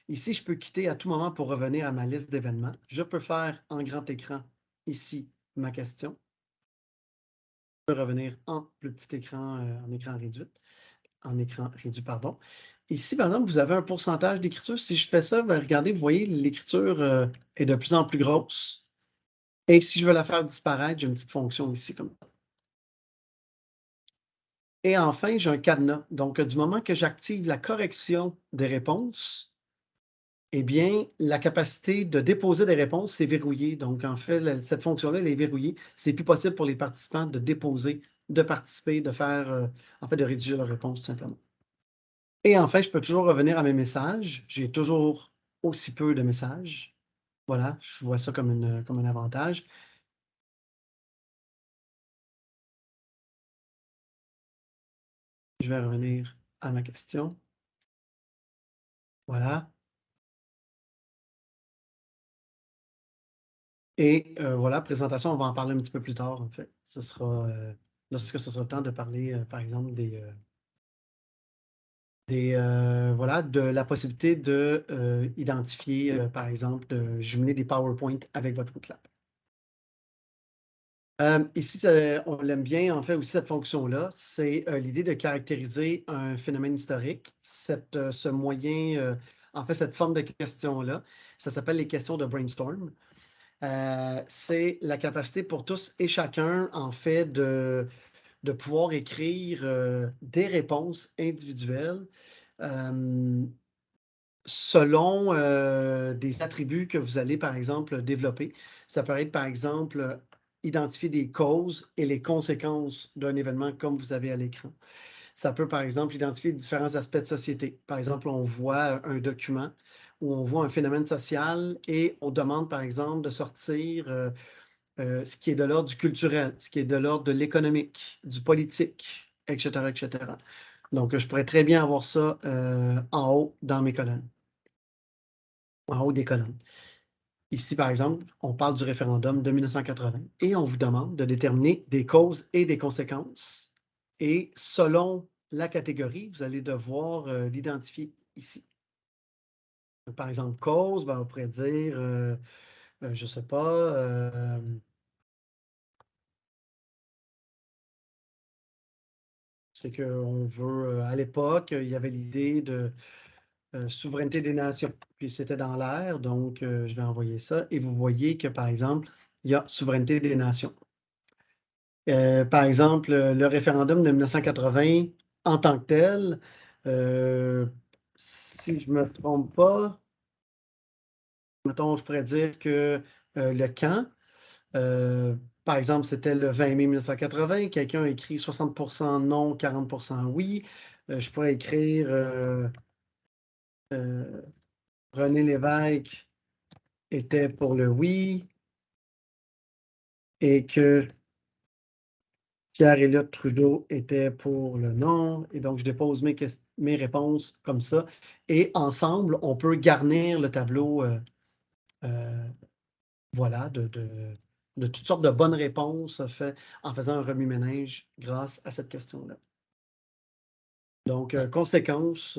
Ici, je peux quitter à tout moment pour revenir à ma liste d'événements. Je peux faire en grand écran ici ma question. Je peux revenir en plus petit écran, euh, en écran réduit. En écran réduit, pardon. Ici, par exemple, vous avez un pourcentage d'écriture. Si je fais ça, ben, regardez, vous voyez, l'écriture euh, est de plus en plus grosse. Et si je veux la faire disparaître, j'ai une petite fonction ici comme ça. Et enfin, j'ai un cadenas. Donc, du moment que j'active la correction des réponses, eh bien, la capacité de déposer des réponses, c'est verrouillé. Donc, en fait, cette fonction-là, elle est verrouillée. C'est plus possible pour les participants de déposer, de participer, de faire, euh, en fait, de rédiger leurs réponses, tout simplement. Et enfin, je peux toujours revenir à mes messages. J'ai toujours aussi peu de messages. Voilà, je vois ça comme, un avantage. Je vais revenir à ma question. Voilà. Et euh, voilà, présentation, on va en parler un petit peu plus tard, en fait. Ce sera, euh, lorsque ce sera le temps de parler, euh, par exemple, des, des voilà, de la possibilité de identifier, par exemple, de jumeler des PowerPoint avec votre Clap. ici, on l'aime bien, en fait, aussi cette fonction-là, c'est l'idée de caractériser un phénomène historique. Cette, ce moyen, en fait, cette forme de question-là, ça s'appelle les questions de brainstorm. Euh, c'est la capacité pour tous et chacun, en fait, de, de pouvoir écrire euh, des réponses individuelles euh, selon des attributs que vous allez, par exemple, développer. Ça peut être, par exemple, identifier des causes et les conséquences d'un événement comme vous avez à l'écran. Ça peut, par exemple, identifier différents aspects de société. Par exemple, on voit un document où on voit un phénomène social et on demande, par exemple, de sortir euh, euh, ce qui est de l'ordre du culturel, ce qui est de l'ordre de l'économique, du politique, etc., etc. Donc, je pourrais très bien avoir ça euh, en haut dans mes colonnes, en haut des colonnes. Ici, par exemple, on parle du référendum de 1980 et on vous demande de déterminer des causes et des conséquences. Et selon la catégorie, vous allez devoir l'identifier ici. Par exemple, cause, ben, on pourrait dire, euh, euh, je ne sais pas, c'est qu'on veut, à l'époque, il y avait l'idée de souveraineté des nations. Puis c'était dans l'air, donc je vais envoyer ça. Et vous voyez que, par exemple, il y a souveraineté des nations. par exemple, le référendum de 1980 en tant que tel, si je ne me trompe pas, mettons, je pourrais dire que euh, le camp, euh, par exemple, c'était le 20 mai 1980, quelqu'un a écrit 60% non, 40% oui. Euh, je pourrais écrire René Lévesque était pour le oui et que Pierre-Éliott Trudeau était pour le non. Et donc, je dépose mes, mes réponses comme ça. Et ensemble, on peut garnir le tableau euh, euh, voilà, de, toutes sortes de bonnes réponses fait, en faisant un remue-ménage grâce à cette question-là. Donc, euh, conséquences,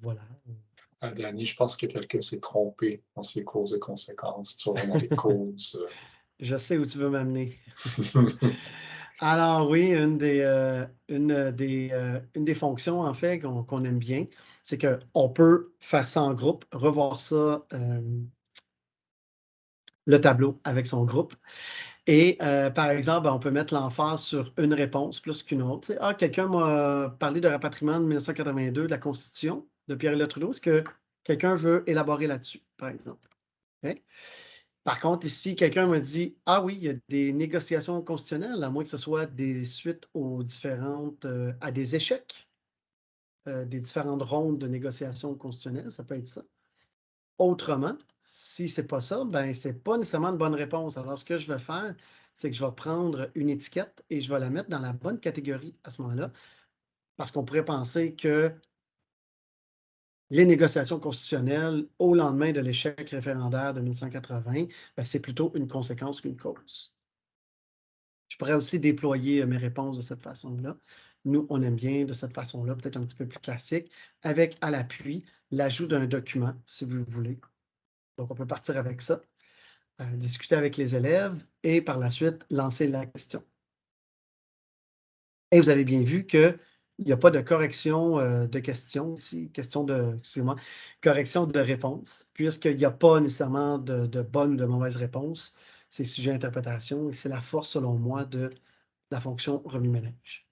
voilà. Danny, je pense que quelqu'un s'est trompé dans ses causes et conséquences. Tu vois les causes. Je sais où tu veux m'amener. Alors oui, une des, euh, une des, euh, une des fonctions, en fait, qu'on aime bien, c'est qu'on peut faire ça en groupe, revoir ça, euh, le tableau avec son groupe. Et par exemple, on peut mettre l'emphase sur une réponse plus qu'une autre. ah, quelqu'un m'a parlé de rapatriement de 1982 de la Constitution de Pierre-Éliott Trudeau. Est-ce que quelqu'un veut élaborer là-dessus, par exemple? Par contre, ici, quelqu'un me dit Ah oui, il y a des négociations constitutionnelles, à moins que ce soit des suites aux différentes, euh, à des échecs, euh, des différentes rondes de négociations constitutionnelles, ça peut être ça. Autrement, si ce n'est pas ça, ben, ce n'est pas nécessairement une bonne réponse. Alors, ce que je vais faire, c'est que je vais prendre une étiquette et je vais la mettre dans la bonne catégorie à ce moment-là, parce qu'on pourrait penser que les négociations constitutionnelles au lendemain de l'échec référendaire de 1980, ben, c'est plutôt une conséquence qu'une cause. Je pourrais aussi déployer euh, mes réponses de cette façon-là. Nous, on aime bien de cette façon-là, peut-être un petit peu plus classique, avec à l'appui l'ajout d'un document, si vous voulez. Donc, on peut partir avec ça, euh, discuter avec les élèves et par la suite lancer la question. Et vous avez bien vu que il n'y a pas de correction euh, de questions ici, question de, excusez-moi, correction de réponse, puisqu'il n'y a pas nécessairement de, de bonne ou de mauvaise réponse. C'est sujet à interprétation et c'est la force, selon moi, de la fonction remue-ménage.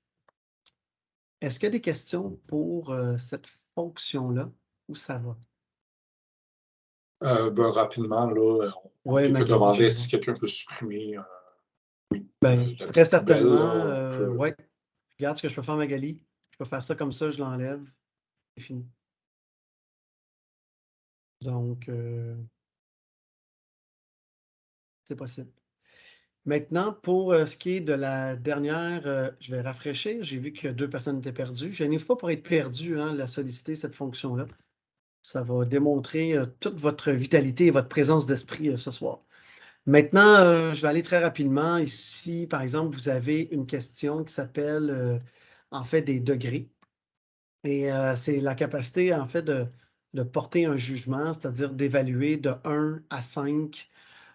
Est-ce qu'il y a des questions pour euh, cette fonction-là? Ou ça va? Euh, ben, rapidement, là, on peut demander si quelqu'un peut supprimer. oui. Ben, très certainement. oui. Regarde ce que je peux faire, Magali. Je peux faire ça comme ça, je l'enlève. C'est fini. Donc, euh, c'est possible. Maintenant, pour euh, ce qui est de la dernière, euh, je vais rafraîchir. J'ai vu que deux personnes étaient perdues. Je n'ai pas pour être perdu, hein, la solliciter, cette fonction-là. Ça va démontrer toute votre vitalité et votre présence d'esprit ce soir. Maintenant, je vais aller très rapidement. Ici, par exemple, vous avez une question qui s'appelle en fait des degrés. Et euh, c'est la capacité, en fait, de, porter un jugement, c'est-à-dire d'évaluer de 1 à 5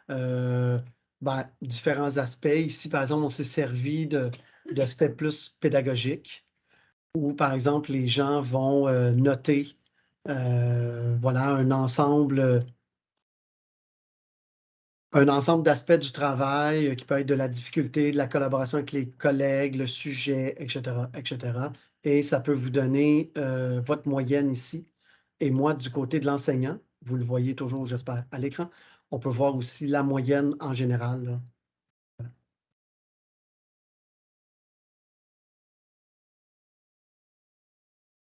euh, ben, différents aspects. Ici, par exemple, on s'est servi d'aspects plus pédagogiques, où, par exemple, les gens vont euh, noter voilà, un ensemble un ensemble d'aspects du travail euh, qui peut être de la difficulté, de la collaboration avec les collègues, le sujet, etc., etc. Et ça peut vous donner euh, votre moyenne ici. Et moi, du côté de l'enseignant, vous le voyez toujours, j'espère, à l'écran, on peut voir aussi la moyenne en général.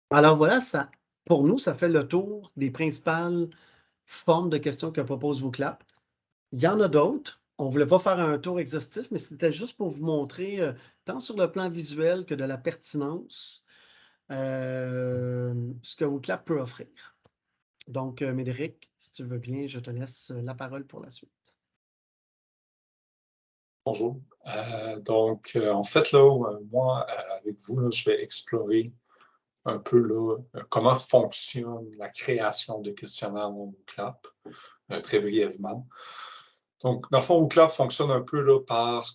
Alors voilà, ça, pour nous, ça fait le tour des principales formes de questions que propose VOCLAP. Il y en a d'autres. On ne voulait pas faire un tour exhaustif, mais c'était juste pour vous montrer, euh, tant sur le plan visuel que de la pertinence, euh, ce que WooClap peut offrir. Donc, euh, Médéric, si tu veux bien, je te laisse la parole pour la suite. Bonjour. donc, en fait, là, moi, avec vous, je vais explorer un peu là, comment fonctionne la création de questionnaires dans WooClap, très brièvement. Donc, dans le fond, WooClap fonctionne un peu là, par ce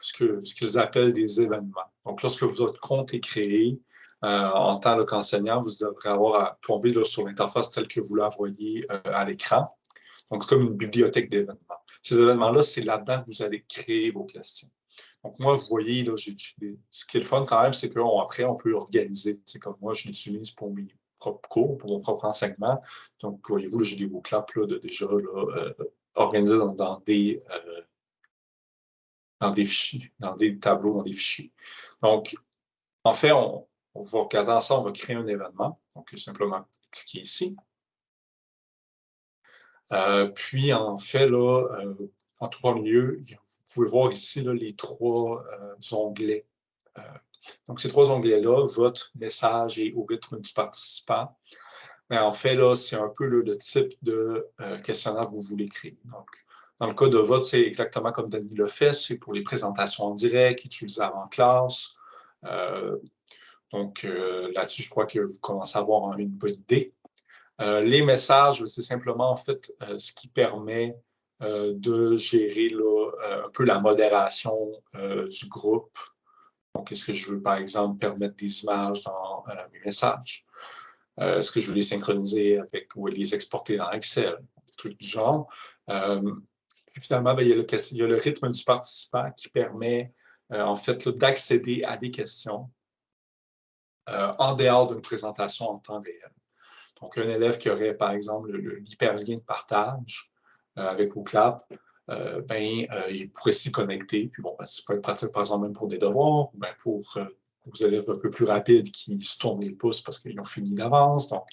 ce qu'ils appellent des événements. Donc, lorsque votre compte est créé, euh, en tant qu'enseignant, vous devrez avoir à tomber sur l'interface telle que vous la voyez euh, à l'écran. Donc, c'est comme une bibliothèque d'événements. Ces événements-là, c'est là-dedans que vous allez créer vos questions. Donc, moi, vous voyez, là, ce qui est le fun quand même, c'est qu'après, on, peut organiser. Comme moi, je l'utilise pour mes propres cours, pour mon propre enseignement. Donc, voyez-vous, j'ai des là, de, déjà là, euh, organisé dans, des, euh, dans des fichiers, dans des tableaux, dans des fichiers. Donc, en fait, on, va regarder ensemble, on va créer un événement. Donc, simplement cliquer ici. puis, en fait, là, en premier lieu, vous pouvez voir ici les trois onglets. donc, ces trois onglets-là, vote, message et au rythme du participant. Mais en fait, là, c'est un peu le type de questionnaire que vous voulez créer. Donc, dans le cas de vote, c'est exactement comme Denis le fait, c'est pour les présentations en direct, utilisables en classe. Euh, donc, euh, là-dessus, je crois que vous commencez à avoir une bonne idée. Euh, les messages, c'est simplement en fait ce qui permet de gérer un peu la modération du groupe. Donc, est-ce que je veux, par exemple, permettre des images dans mes messages? Est-ce que je veux les synchroniser avec ou les exporter dans Excel? Des trucs du genre finalement, ben, il, y a le, rythme du participant qui permet euh, en fait d'accéder à des questions euh, en dehors d'une présentation en temps réel. Donc, un élève qui aurait, par exemple, l'hyperlien de partage euh, avec OCLAP, ben, il pourrait s'y connecter. Puis bon, ben, ça peut être pratique, par exemple, même pour des devoirs ou bien pour vos élèves un peu plus rapides qui se tournent les pouces parce qu'ils ont fini d'avance. Donc,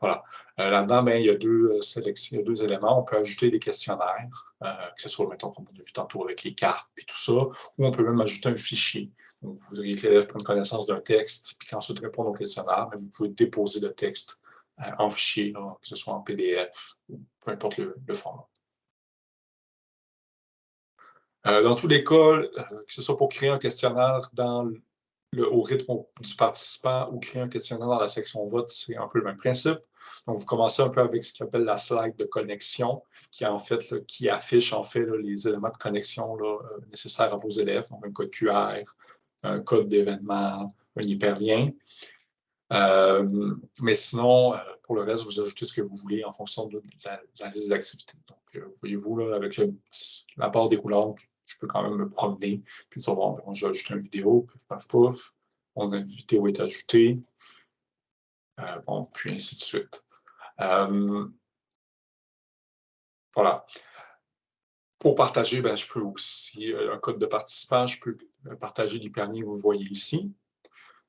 voilà. Euh, là-dedans, ben, il, y a deux, euh, éléments. On peut ajouter des questionnaires, euh, que ce soit, mettons, comme on a vu tantôt avec les cartes et tout ça, ou on peut même ajouter un fichier. Donc, vous voudriez que l'élève prenne connaissance d'un texte, puis qu'ensuite répondre au questionnaire, vous pouvez déposer le texte en fichier, que ce soit en PDF ou peu importe le, format. Dans tous les cas, que ce soit pour créer un questionnaire au rythme du participant ou créer un questionnaire dans la section vote, c'est un peu le même principe. Donc, vous commencez un peu avec ce qu'on appelle la slide de connexion, qui en fait, qui affiche en fait les éléments de connexion euh, nécessaires à vos élèves, donc un code QR, un code d'événement, un hyperlien. Euh, mais sinon, euh, pour le reste, vous ajoutez ce que vous voulez en fonction de la, liste d'activités. Donc, voyez-vous, avec la barre des couleurs, je peux quand même me promener, puis dire, bon, j'ai ajouté une vidéo, paf, paf, mon vidéo est ajoutée, euh, bon, puis ainsi de suite. Euh, voilà. Pour partager, ben, je peux aussi, euh, un code de participant, je peux partager les permis que vous voyez ici.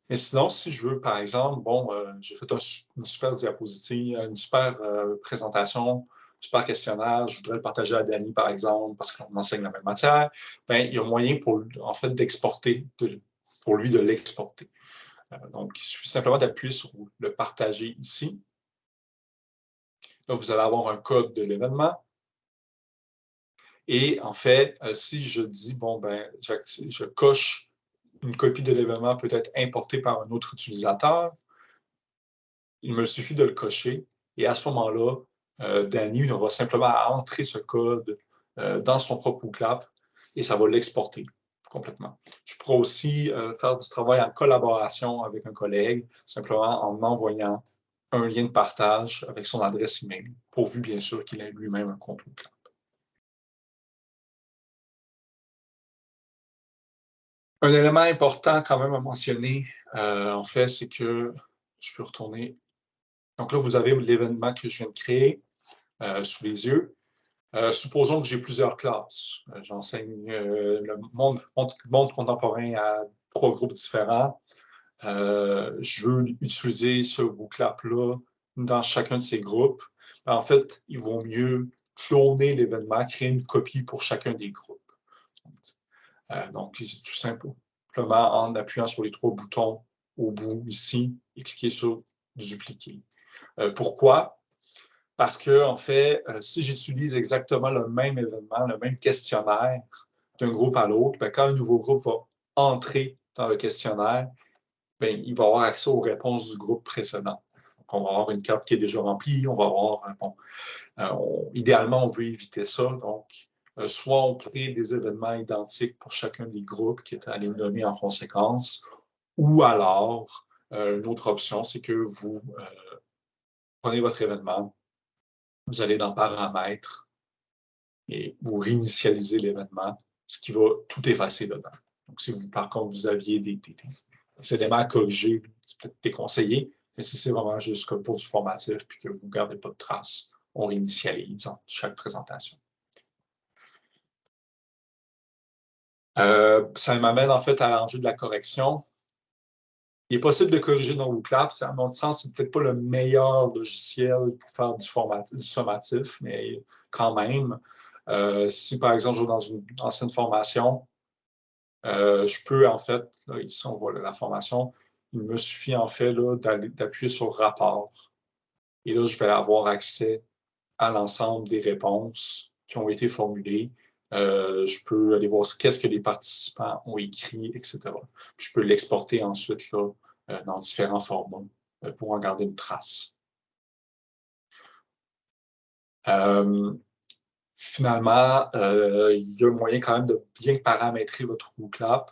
Mais sinon, si je veux, par exemple, bon, j'ai fait une super diapositive, une super présentation super questionnaire, je voudrais le partager à Danny, par exemple, parce qu'on enseigne la même matière, ben, il y a moyen pour, en fait, d'exporter, pour lui de l'exporter. Euh, donc, il suffit simplement d'appuyer sur le partager ici. Là, vous allez avoir un code de l'événement. Et en fait, euh, si je dis, bon, ben, je coche une copie de l'événement peut être importée par un autre utilisateur, il me suffit de le cocher. Et à ce moment-là, Danny aura simplement à entrer ce code euh, dans son propre clap et ça va l'exporter complètement. Je pourrais aussi euh, faire du travail en collaboration avec un collègue, simplement en envoyant un lien de partage avec son adresse email, pourvu bien sûr qu'il ait lui-même un compte clap. Un élément important quand même à mentionner, en fait, c'est que je peux retourner. Donc là, vous avez l'événement que je viens de créer. Euh, sous les yeux. Euh, supposons que j'ai plusieurs classes. Euh, j'enseigne le monde, contemporain à trois groupes différents. je veux utiliser ce booklap-là dans chacun de ces groupes. En fait, il vaut mieux cloner l'événement, créer une copie pour chacun des groupes. donc, c'est tout simplement en appuyant sur les trois boutons au bout ici et cliquer sur dupliquer. pourquoi? Parce que, en fait, euh, si j'utilise exactement le même événement, le même questionnaire d'un groupe à l'autre, ben, quand un nouveau groupe va entrer dans le questionnaire, ben, il va avoir accès aux réponses du groupe précédent. Donc, on va avoir une carte qui est déjà remplie, on va avoir, euh, bon, euh, idéalement, on veut éviter ça. Donc, soit on crée des événements identiques pour chacun des groupes qui est les nommer en conséquence, ou alors, une autre option, c'est que vous prenez votre événement, vous allez dans Paramètres et vous réinitialisez l'événement, ce qui va tout effacer dedans. Donc, si vous, par contre, vous aviez des, éléments à corriger, c'est peut-être déconseillé, mais si c'est vraiment juste pour du formatif puis que vous ne gardez pas de traces, on réinitialise chaque présentation. Euh, ça m'amène en fait à l'enjeu de la correction. Il est possible de corriger dans WooClap. À mon sens, c'est peut-être pas le meilleur logiciel pour faire du, sommatif, mais quand même, euh, si par exemple je vais dans une ancienne formation, euh, je peux en fait, ici on voit la formation, il me suffit en fait d'appuyer sur rapport. Et là, je vais avoir accès à l'ensemble des réponses qui ont été formulées. Euh, je peux aller voir qu'est-ce que les participants ont écrit, etc. je peux l'exporter ensuite là, euh, dans différents formats euh, pour en garder une trace. finalement, il y a moyen quand même de bien paramétrer votre WooClap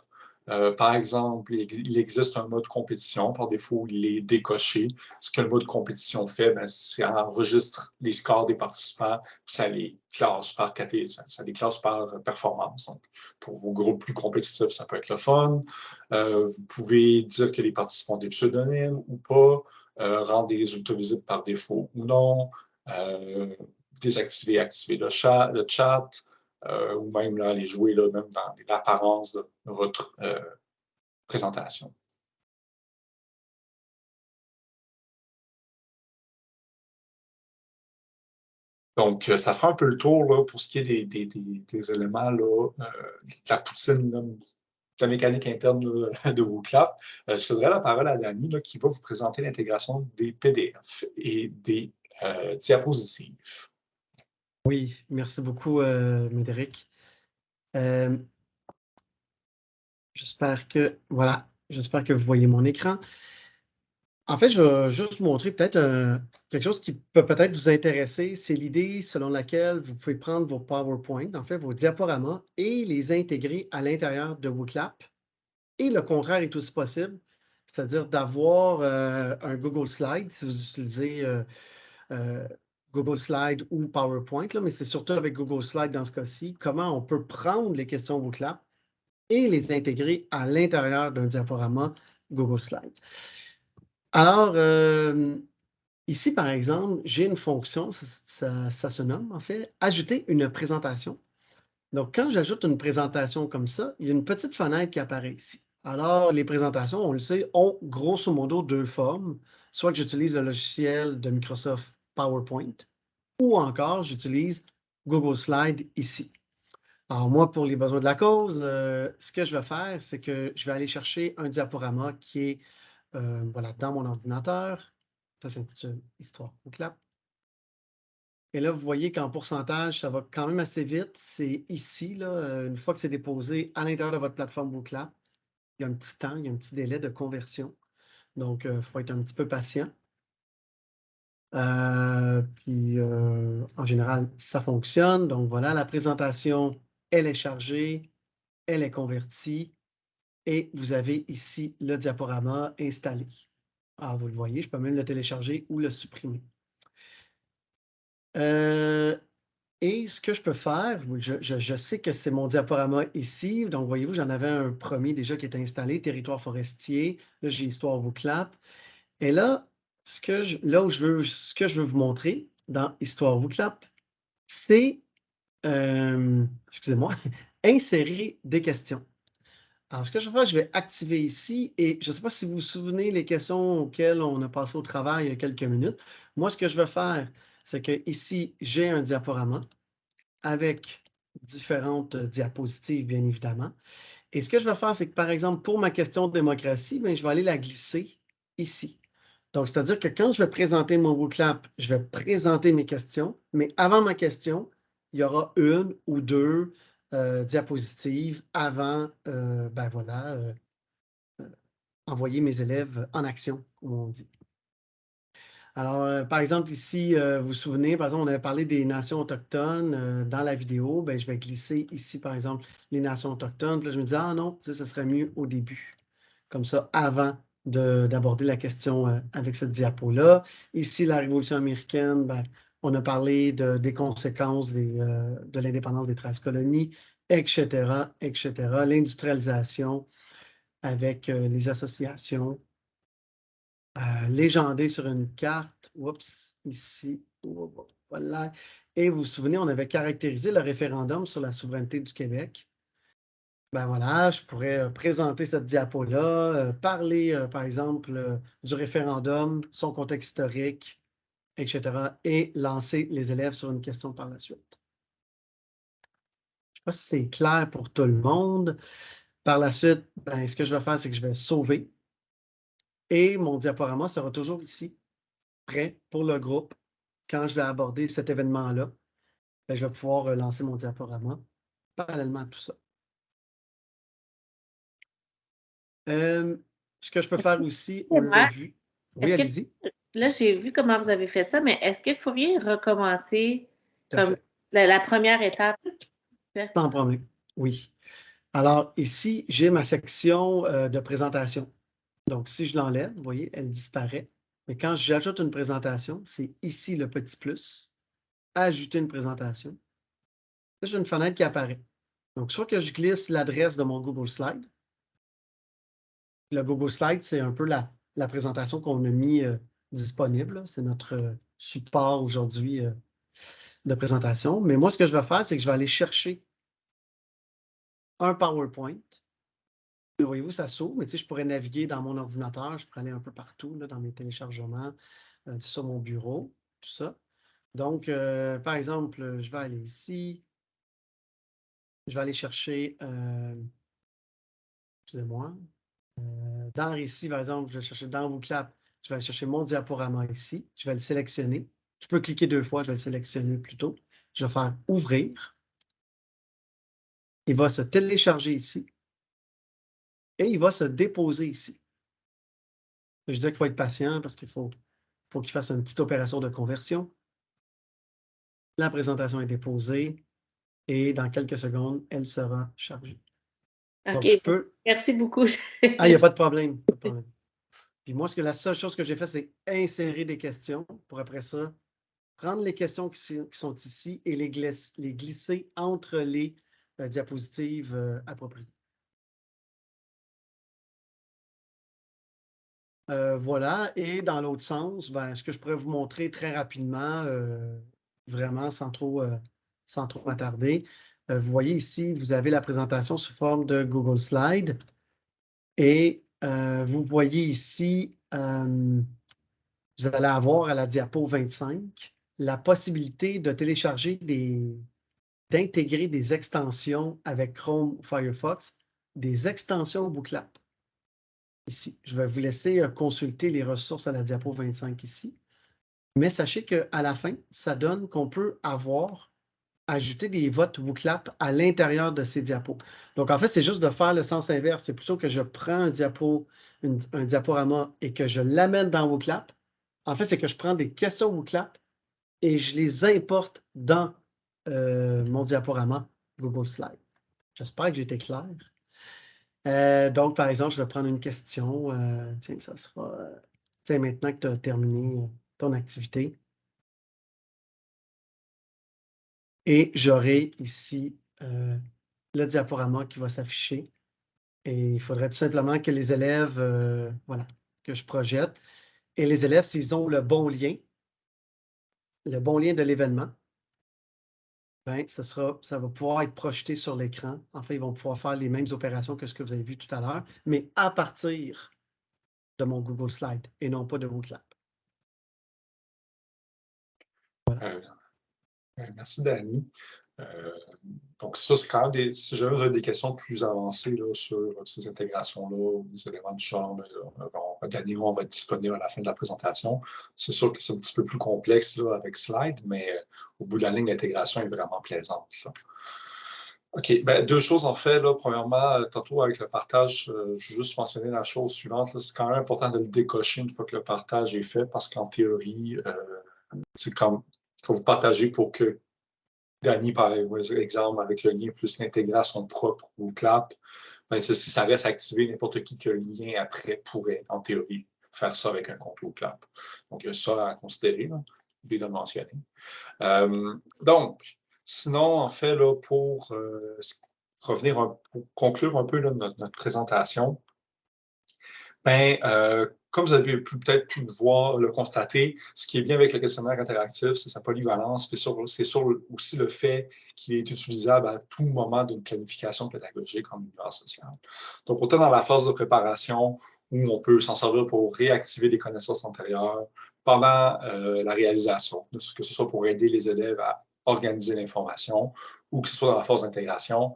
euh, par exemple, il, existe un mode compétition. Par défaut, il est décoché. Ce que le mode compétition fait, ben, c'est enregistre les scores des participants, ça les classe par catégorie, ça, les classe par performance. pour vos groupes plus compétitifs, ça peut être le fun. Euh, vous pouvez dire que les participants ont des pseudonymes ou pas, euh, rendre des résultats visibles par défaut ou non, désactiver, activer le chat euh, ou même là, les jouer là, même dans l'apparence de votre euh, présentation. Donc, euh, ça fera un peu le tour là, pour ce qui est des, éléments là, de la poutine, de la mécanique interne de WooClap. je céderai la parole à Dani qui va vous présenter l'intégration des PDF et des diapositives. Oui, merci beaucoup, euh, Médéric. Euh, j'espère que, vous voyez mon écran. En fait, je vais juste vous montrer peut-être euh, quelque chose qui peut peut-être vous intéresser. C'est l'idée selon laquelle vous pouvez prendre vos PowerPoint, en fait, vos diaporamas, et les intégrer à l'intérieur de WooClap. Et le contraire est aussi possible, c'est-à-dire d'avoir un Google Slide si vous utilisez Google Slide ou PowerPoint, mais c'est surtout avec Google Slide dans ce cas-ci, comment on peut prendre les questions WooClap et les intégrer à l'intérieur d'un diaporama Google Slide. Alors, euh, ici, par exemple, j'ai une fonction, ça, se nomme en fait « Ajouter une présentation ». Donc, quand j'ajoute une présentation comme ça, il y a une petite fenêtre qui apparaît ici. Alors, les présentations, on le sait, ont grosso modo deux formes. Soit que j'utilise le logiciel de Microsoft PowerPoint ou encore j'utilise Google Slide ici. Alors moi, pour les besoins de la cause, euh, ce que je vais faire, c'est que je vais aller chercher un diaporama qui est euh, voilà, dans mon ordinateur. Ça s'intitule Histoire au clap. Et là, vous voyez qu'en pourcentage, ça va quand même assez vite. C'est ici, là, euh, une fois que c'est déposé à l'intérieur de votre plateforme WooClap, il y a un petit temps, il y a un petit délai de conversion. Donc, il faut être un petit peu patient. Euh, puis, euh, en général, ça fonctionne. Donc, voilà, la présentation, elle est chargée, elle est convertie et vous avez ici le diaporama installé. Ah, vous le voyez, je peux même le télécharger ou le supprimer. Euh, et ce que je peux faire, je, sais que c'est mon diaporama ici. Donc, voyez-vous, j'en avais un premier déjà qui est installé, territoire forestier. Là, j'ai Histoire vous clap. Et là, ce que je, là où je veux, ce que je veux vous montrer dans Histoire clap, c'est, euh, excusez-moi, insérer des questions. Alors, ce que je vais faire, je vais activer ici et je ne sais pas si vous vous souvenez les questions auxquelles on a passé au travail il y a quelques minutes. Moi, ce que je vais faire, c'est que ici, j'ai un diaporama avec différentes diapositives, bien évidemment. Et ce que je vais faire, c'est que, par exemple, pour ma question de démocratie, bien, je vais aller la glisser ici. Donc, c'est-à-dire que quand je vais présenter mon WooClap, je vais présenter mes questions, mais avant ma question, il y aura une ou deux euh, diapositives avant, euh, ben voilà, euh, envoyer mes élèves en action, comme on dit. Alors, par exemple, ici, vous vous souvenez, par exemple, on avait parlé des nations autochtones dans la vidéo. Ben, je vais glisser ici, par exemple, les nations autochtones. Puis là, je me dis, ah non, ça serait mieux au début. Comme ça, avant d'aborder la question euh, avec cette diapo-là. Ici, la Révolution américaine, ben, on a parlé de, des conséquences euh, de l'indépendance des 13 colonies, etc., etc. L'industrialisation avec euh, les associations légendées sur une carte. Oups, ici, voilà. Et vous vous souvenez, on avait caractérisé le référendum sur la souveraineté du Québec. Ben voilà, je pourrais euh, présenter cette diapo-là, euh, parler, euh, par exemple, du référendum, son contexte historique, etc., et lancer les élèves sur une question par la suite. Je ne sais pas si c'est clair pour tout le monde. Par la suite, ben, ce que je vais faire, c'est que je vais sauver. Et mon diaporama sera toujours ici, prêt pour le groupe. Quand je vais aborder cet événement-là, ben, je vais pouvoir lancer mon diaporama parallèlement à tout ça. Euh, ce que je peux faire aussi, on l'a vu. Oui, allez-y. Là, j'ai vu comment vous avez fait ça, mais est-ce qu'il faudrait recommencer comme la, première étape? Sans problème, oui. Alors, ici, j'ai ma section euh, de présentation. Donc, si je l'enlève, vous voyez, elle disparaît. Mais quand j'ajoute une présentation, c'est ici le petit plus, ajouter une présentation. Là, j'ai une fenêtre qui apparaît. Donc, soit que je glisse l'adresse de mon Google Slide, le Google Slide, c'est un peu la, présentation qu'on a mis euh, disponible. C'est notre euh, support aujourd'hui euh, de présentation. Mais moi, ce que je vais faire, c'est que je vais aller chercher un PowerPoint. Voyez-vous, ça s'ouvre, mais tu sais, je pourrais naviguer dans mon ordinateur, je pourrais aller un peu partout, dans mes téléchargements, sur mon bureau, tout ça. Donc, par exemple, je vais aller ici. Je vais aller chercher, excusez-moi, euh, dans Récit, par exemple, je vais chercher dans VooClap, je vais chercher mon diaporama ici. Je vais le sélectionner. Je peux cliquer deux fois, je vais le sélectionner plutôt. Je vais faire Ouvrir. Il va se télécharger ici. Et il va se déposer ici. Je dis qu'il faut être patient parce qu'il faut qu'il fasse une petite opération de conversion. La présentation est déposée et dans quelques secondes, elle sera chargée. Merci beaucoup. ah, il n'y a pas de problème. Puis moi, ce que la seule chose que j'ai fait, c'est insérer des questions pour après ça, prendre les questions qui, sont ici et les, glisser entre les euh, diapositives euh, appropriées. Euh, voilà. Et dans l'autre sens, ben, ce que je pourrais vous montrer très rapidement, vraiment sans trop, sans trop m'attarder, vous voyez ici, vous avez la présentation sous forme de Google Slide. Et euh, vous voyez ici, euh, vous allez avoir à la diapo 25 la possibilité de télécharger des, d'intégrer des extensions avec Chrome ou Firefox, des extensions Booklap. Ici, je vais vous laisser consulter les ressources à la diapo 25 ici. Mais sachez qu'à la fin, ça donne qu'on peut avoir ajouter des votes WooClap à l'intérieur de ces diapos. Donc, en fait, c'est juste de faire le sens inverse. C'est plutôt que je prends un diapo, un diaporama et que je l'amène dans WooClap. En fait, c'est que je prends des questions WooClap et je les importe dans euh, mon diaporama Google Slide. J'espère que j'ai été clair. Euh, donc, par exemple, je vais prendre une question. Euh, tiens, ça sera... tiens, maintenant que tu as terminé ton activité, Et j'aurai ici euh, le diaporama qui va s'afficher. Et il faudrait tout simplement que les élèves, euh, voilà, que je projette. Et les élèves, s'ils ont le bon lien, le bon lien de l'événement, ben, ça, va pouvoir être projeté sur l'écran. En fait, ils vont pouvoir faire les mêmes opérations que ce que vous avez vu tout à l'heure, mais à partir de mon Google Slide et non pas de Google Voilà. Euh, merci, Dani. Euh, donc, ça, c'est quand même des. Si j'avais des questions plus avancées là, sur ces intégrations-là, ou les éléments du genre, ben, Dani, on va être disponible à la fin de la présentation. C'est sûr que c'est un petit peu plus complexe là, avec Slide, mais euh, au bout de la ligne, l'intégration est vraiment plaisante. OK. Ben, deux choses en fait. Là. Premièrement, euh, tantôt avec le partage, je veux juste mentionner la chose suivante. C'est quand même important de le décocher une fois que le partage est fait parce qu'en théorie, c'est comme que vous partagez pour que Danny, par exemple, avec le lien plus l'intégrer à son propre ou clap, ben, si ça reste activé, n'importe qui qui le lien après pourrait, en théorie, faire ça avec un compte ou clap. Donc, il y a ça à considérer, là, de mentionner. Euh, donc, sinon, en fait, là, pour euh, revenir, pour conclure un peu notre, présentation, ben, euh, comme vous avez peut-être pu le voir, le constater, ce qui est bien avec le questionnaire interactif, c'est sa polyvalence, c'est sur aussi le fait qu'il est utilisable à tout moment d'une planification pédagogique en univers social. Donc, autant dans la phase de préparation, où on peut s'en servir pour réactiver des connaissances antérieures pendant euh, la réalisation, que ce soit pour aider les élèves à organiser l'information ou que ce soit dans la phase d'intégration,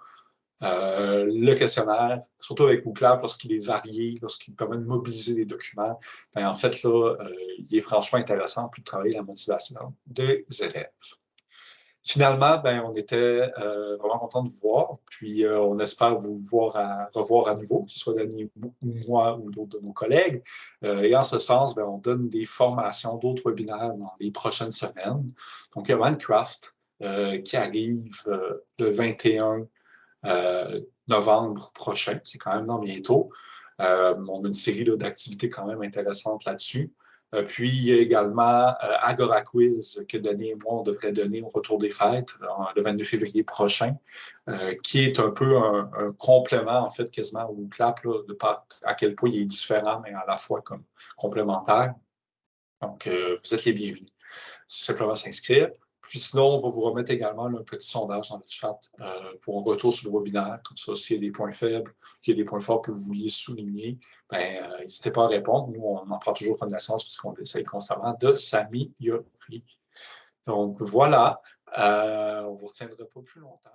euh, le questionnaire, surtout avec Mooclap, lorsqu'il est varié, lorsqu'il permet de mobiliser des documents, ben, en fait, là, euh, il est franchement intéressant pour travailler la motivation des élèves. Finalement, ben, on était euh, vraiment content de vous voir, puis on espère vous voir revoir à nouveau, que ce soit Dani ou moi ou d'autres de nos collègues. et en ce sens, ben, on donne des formations, d'autres webinaires dans les prochaines semaines. Donc, il y a Minecraft qui arrive le 21 euh, novembre prochain. C'est quand même dans bientôt. Euh, on a une série d'activités quand même intéressantes là-dessus. Euh, puis, il y a également Agora Quiz que Denis et moi, on devrait donner au retour des fêtes le 22 février prochain, qui est un peu un, complément, en fait, quasiment au CLAP, de pas à quel point il est différent, mais à la fois comme complémentaire. Donc, vous êtes les bienvenus. Simplement s'inscrire. Puis sinon, on va vous remettre également un petit sondage dans le chat euh, pour un retour sur le webinaire. Comme ça, s'il y a des points faibles, qu'il y a des points forts que vous vouliez souligner, ben, euh, n'hésitez pas à répondre. Nous, on en prend toujours connaissance puisqu'on essaye constamment de s'améliorer. Donc voilà, euh, on ne vous retiendra pas plus longtemps.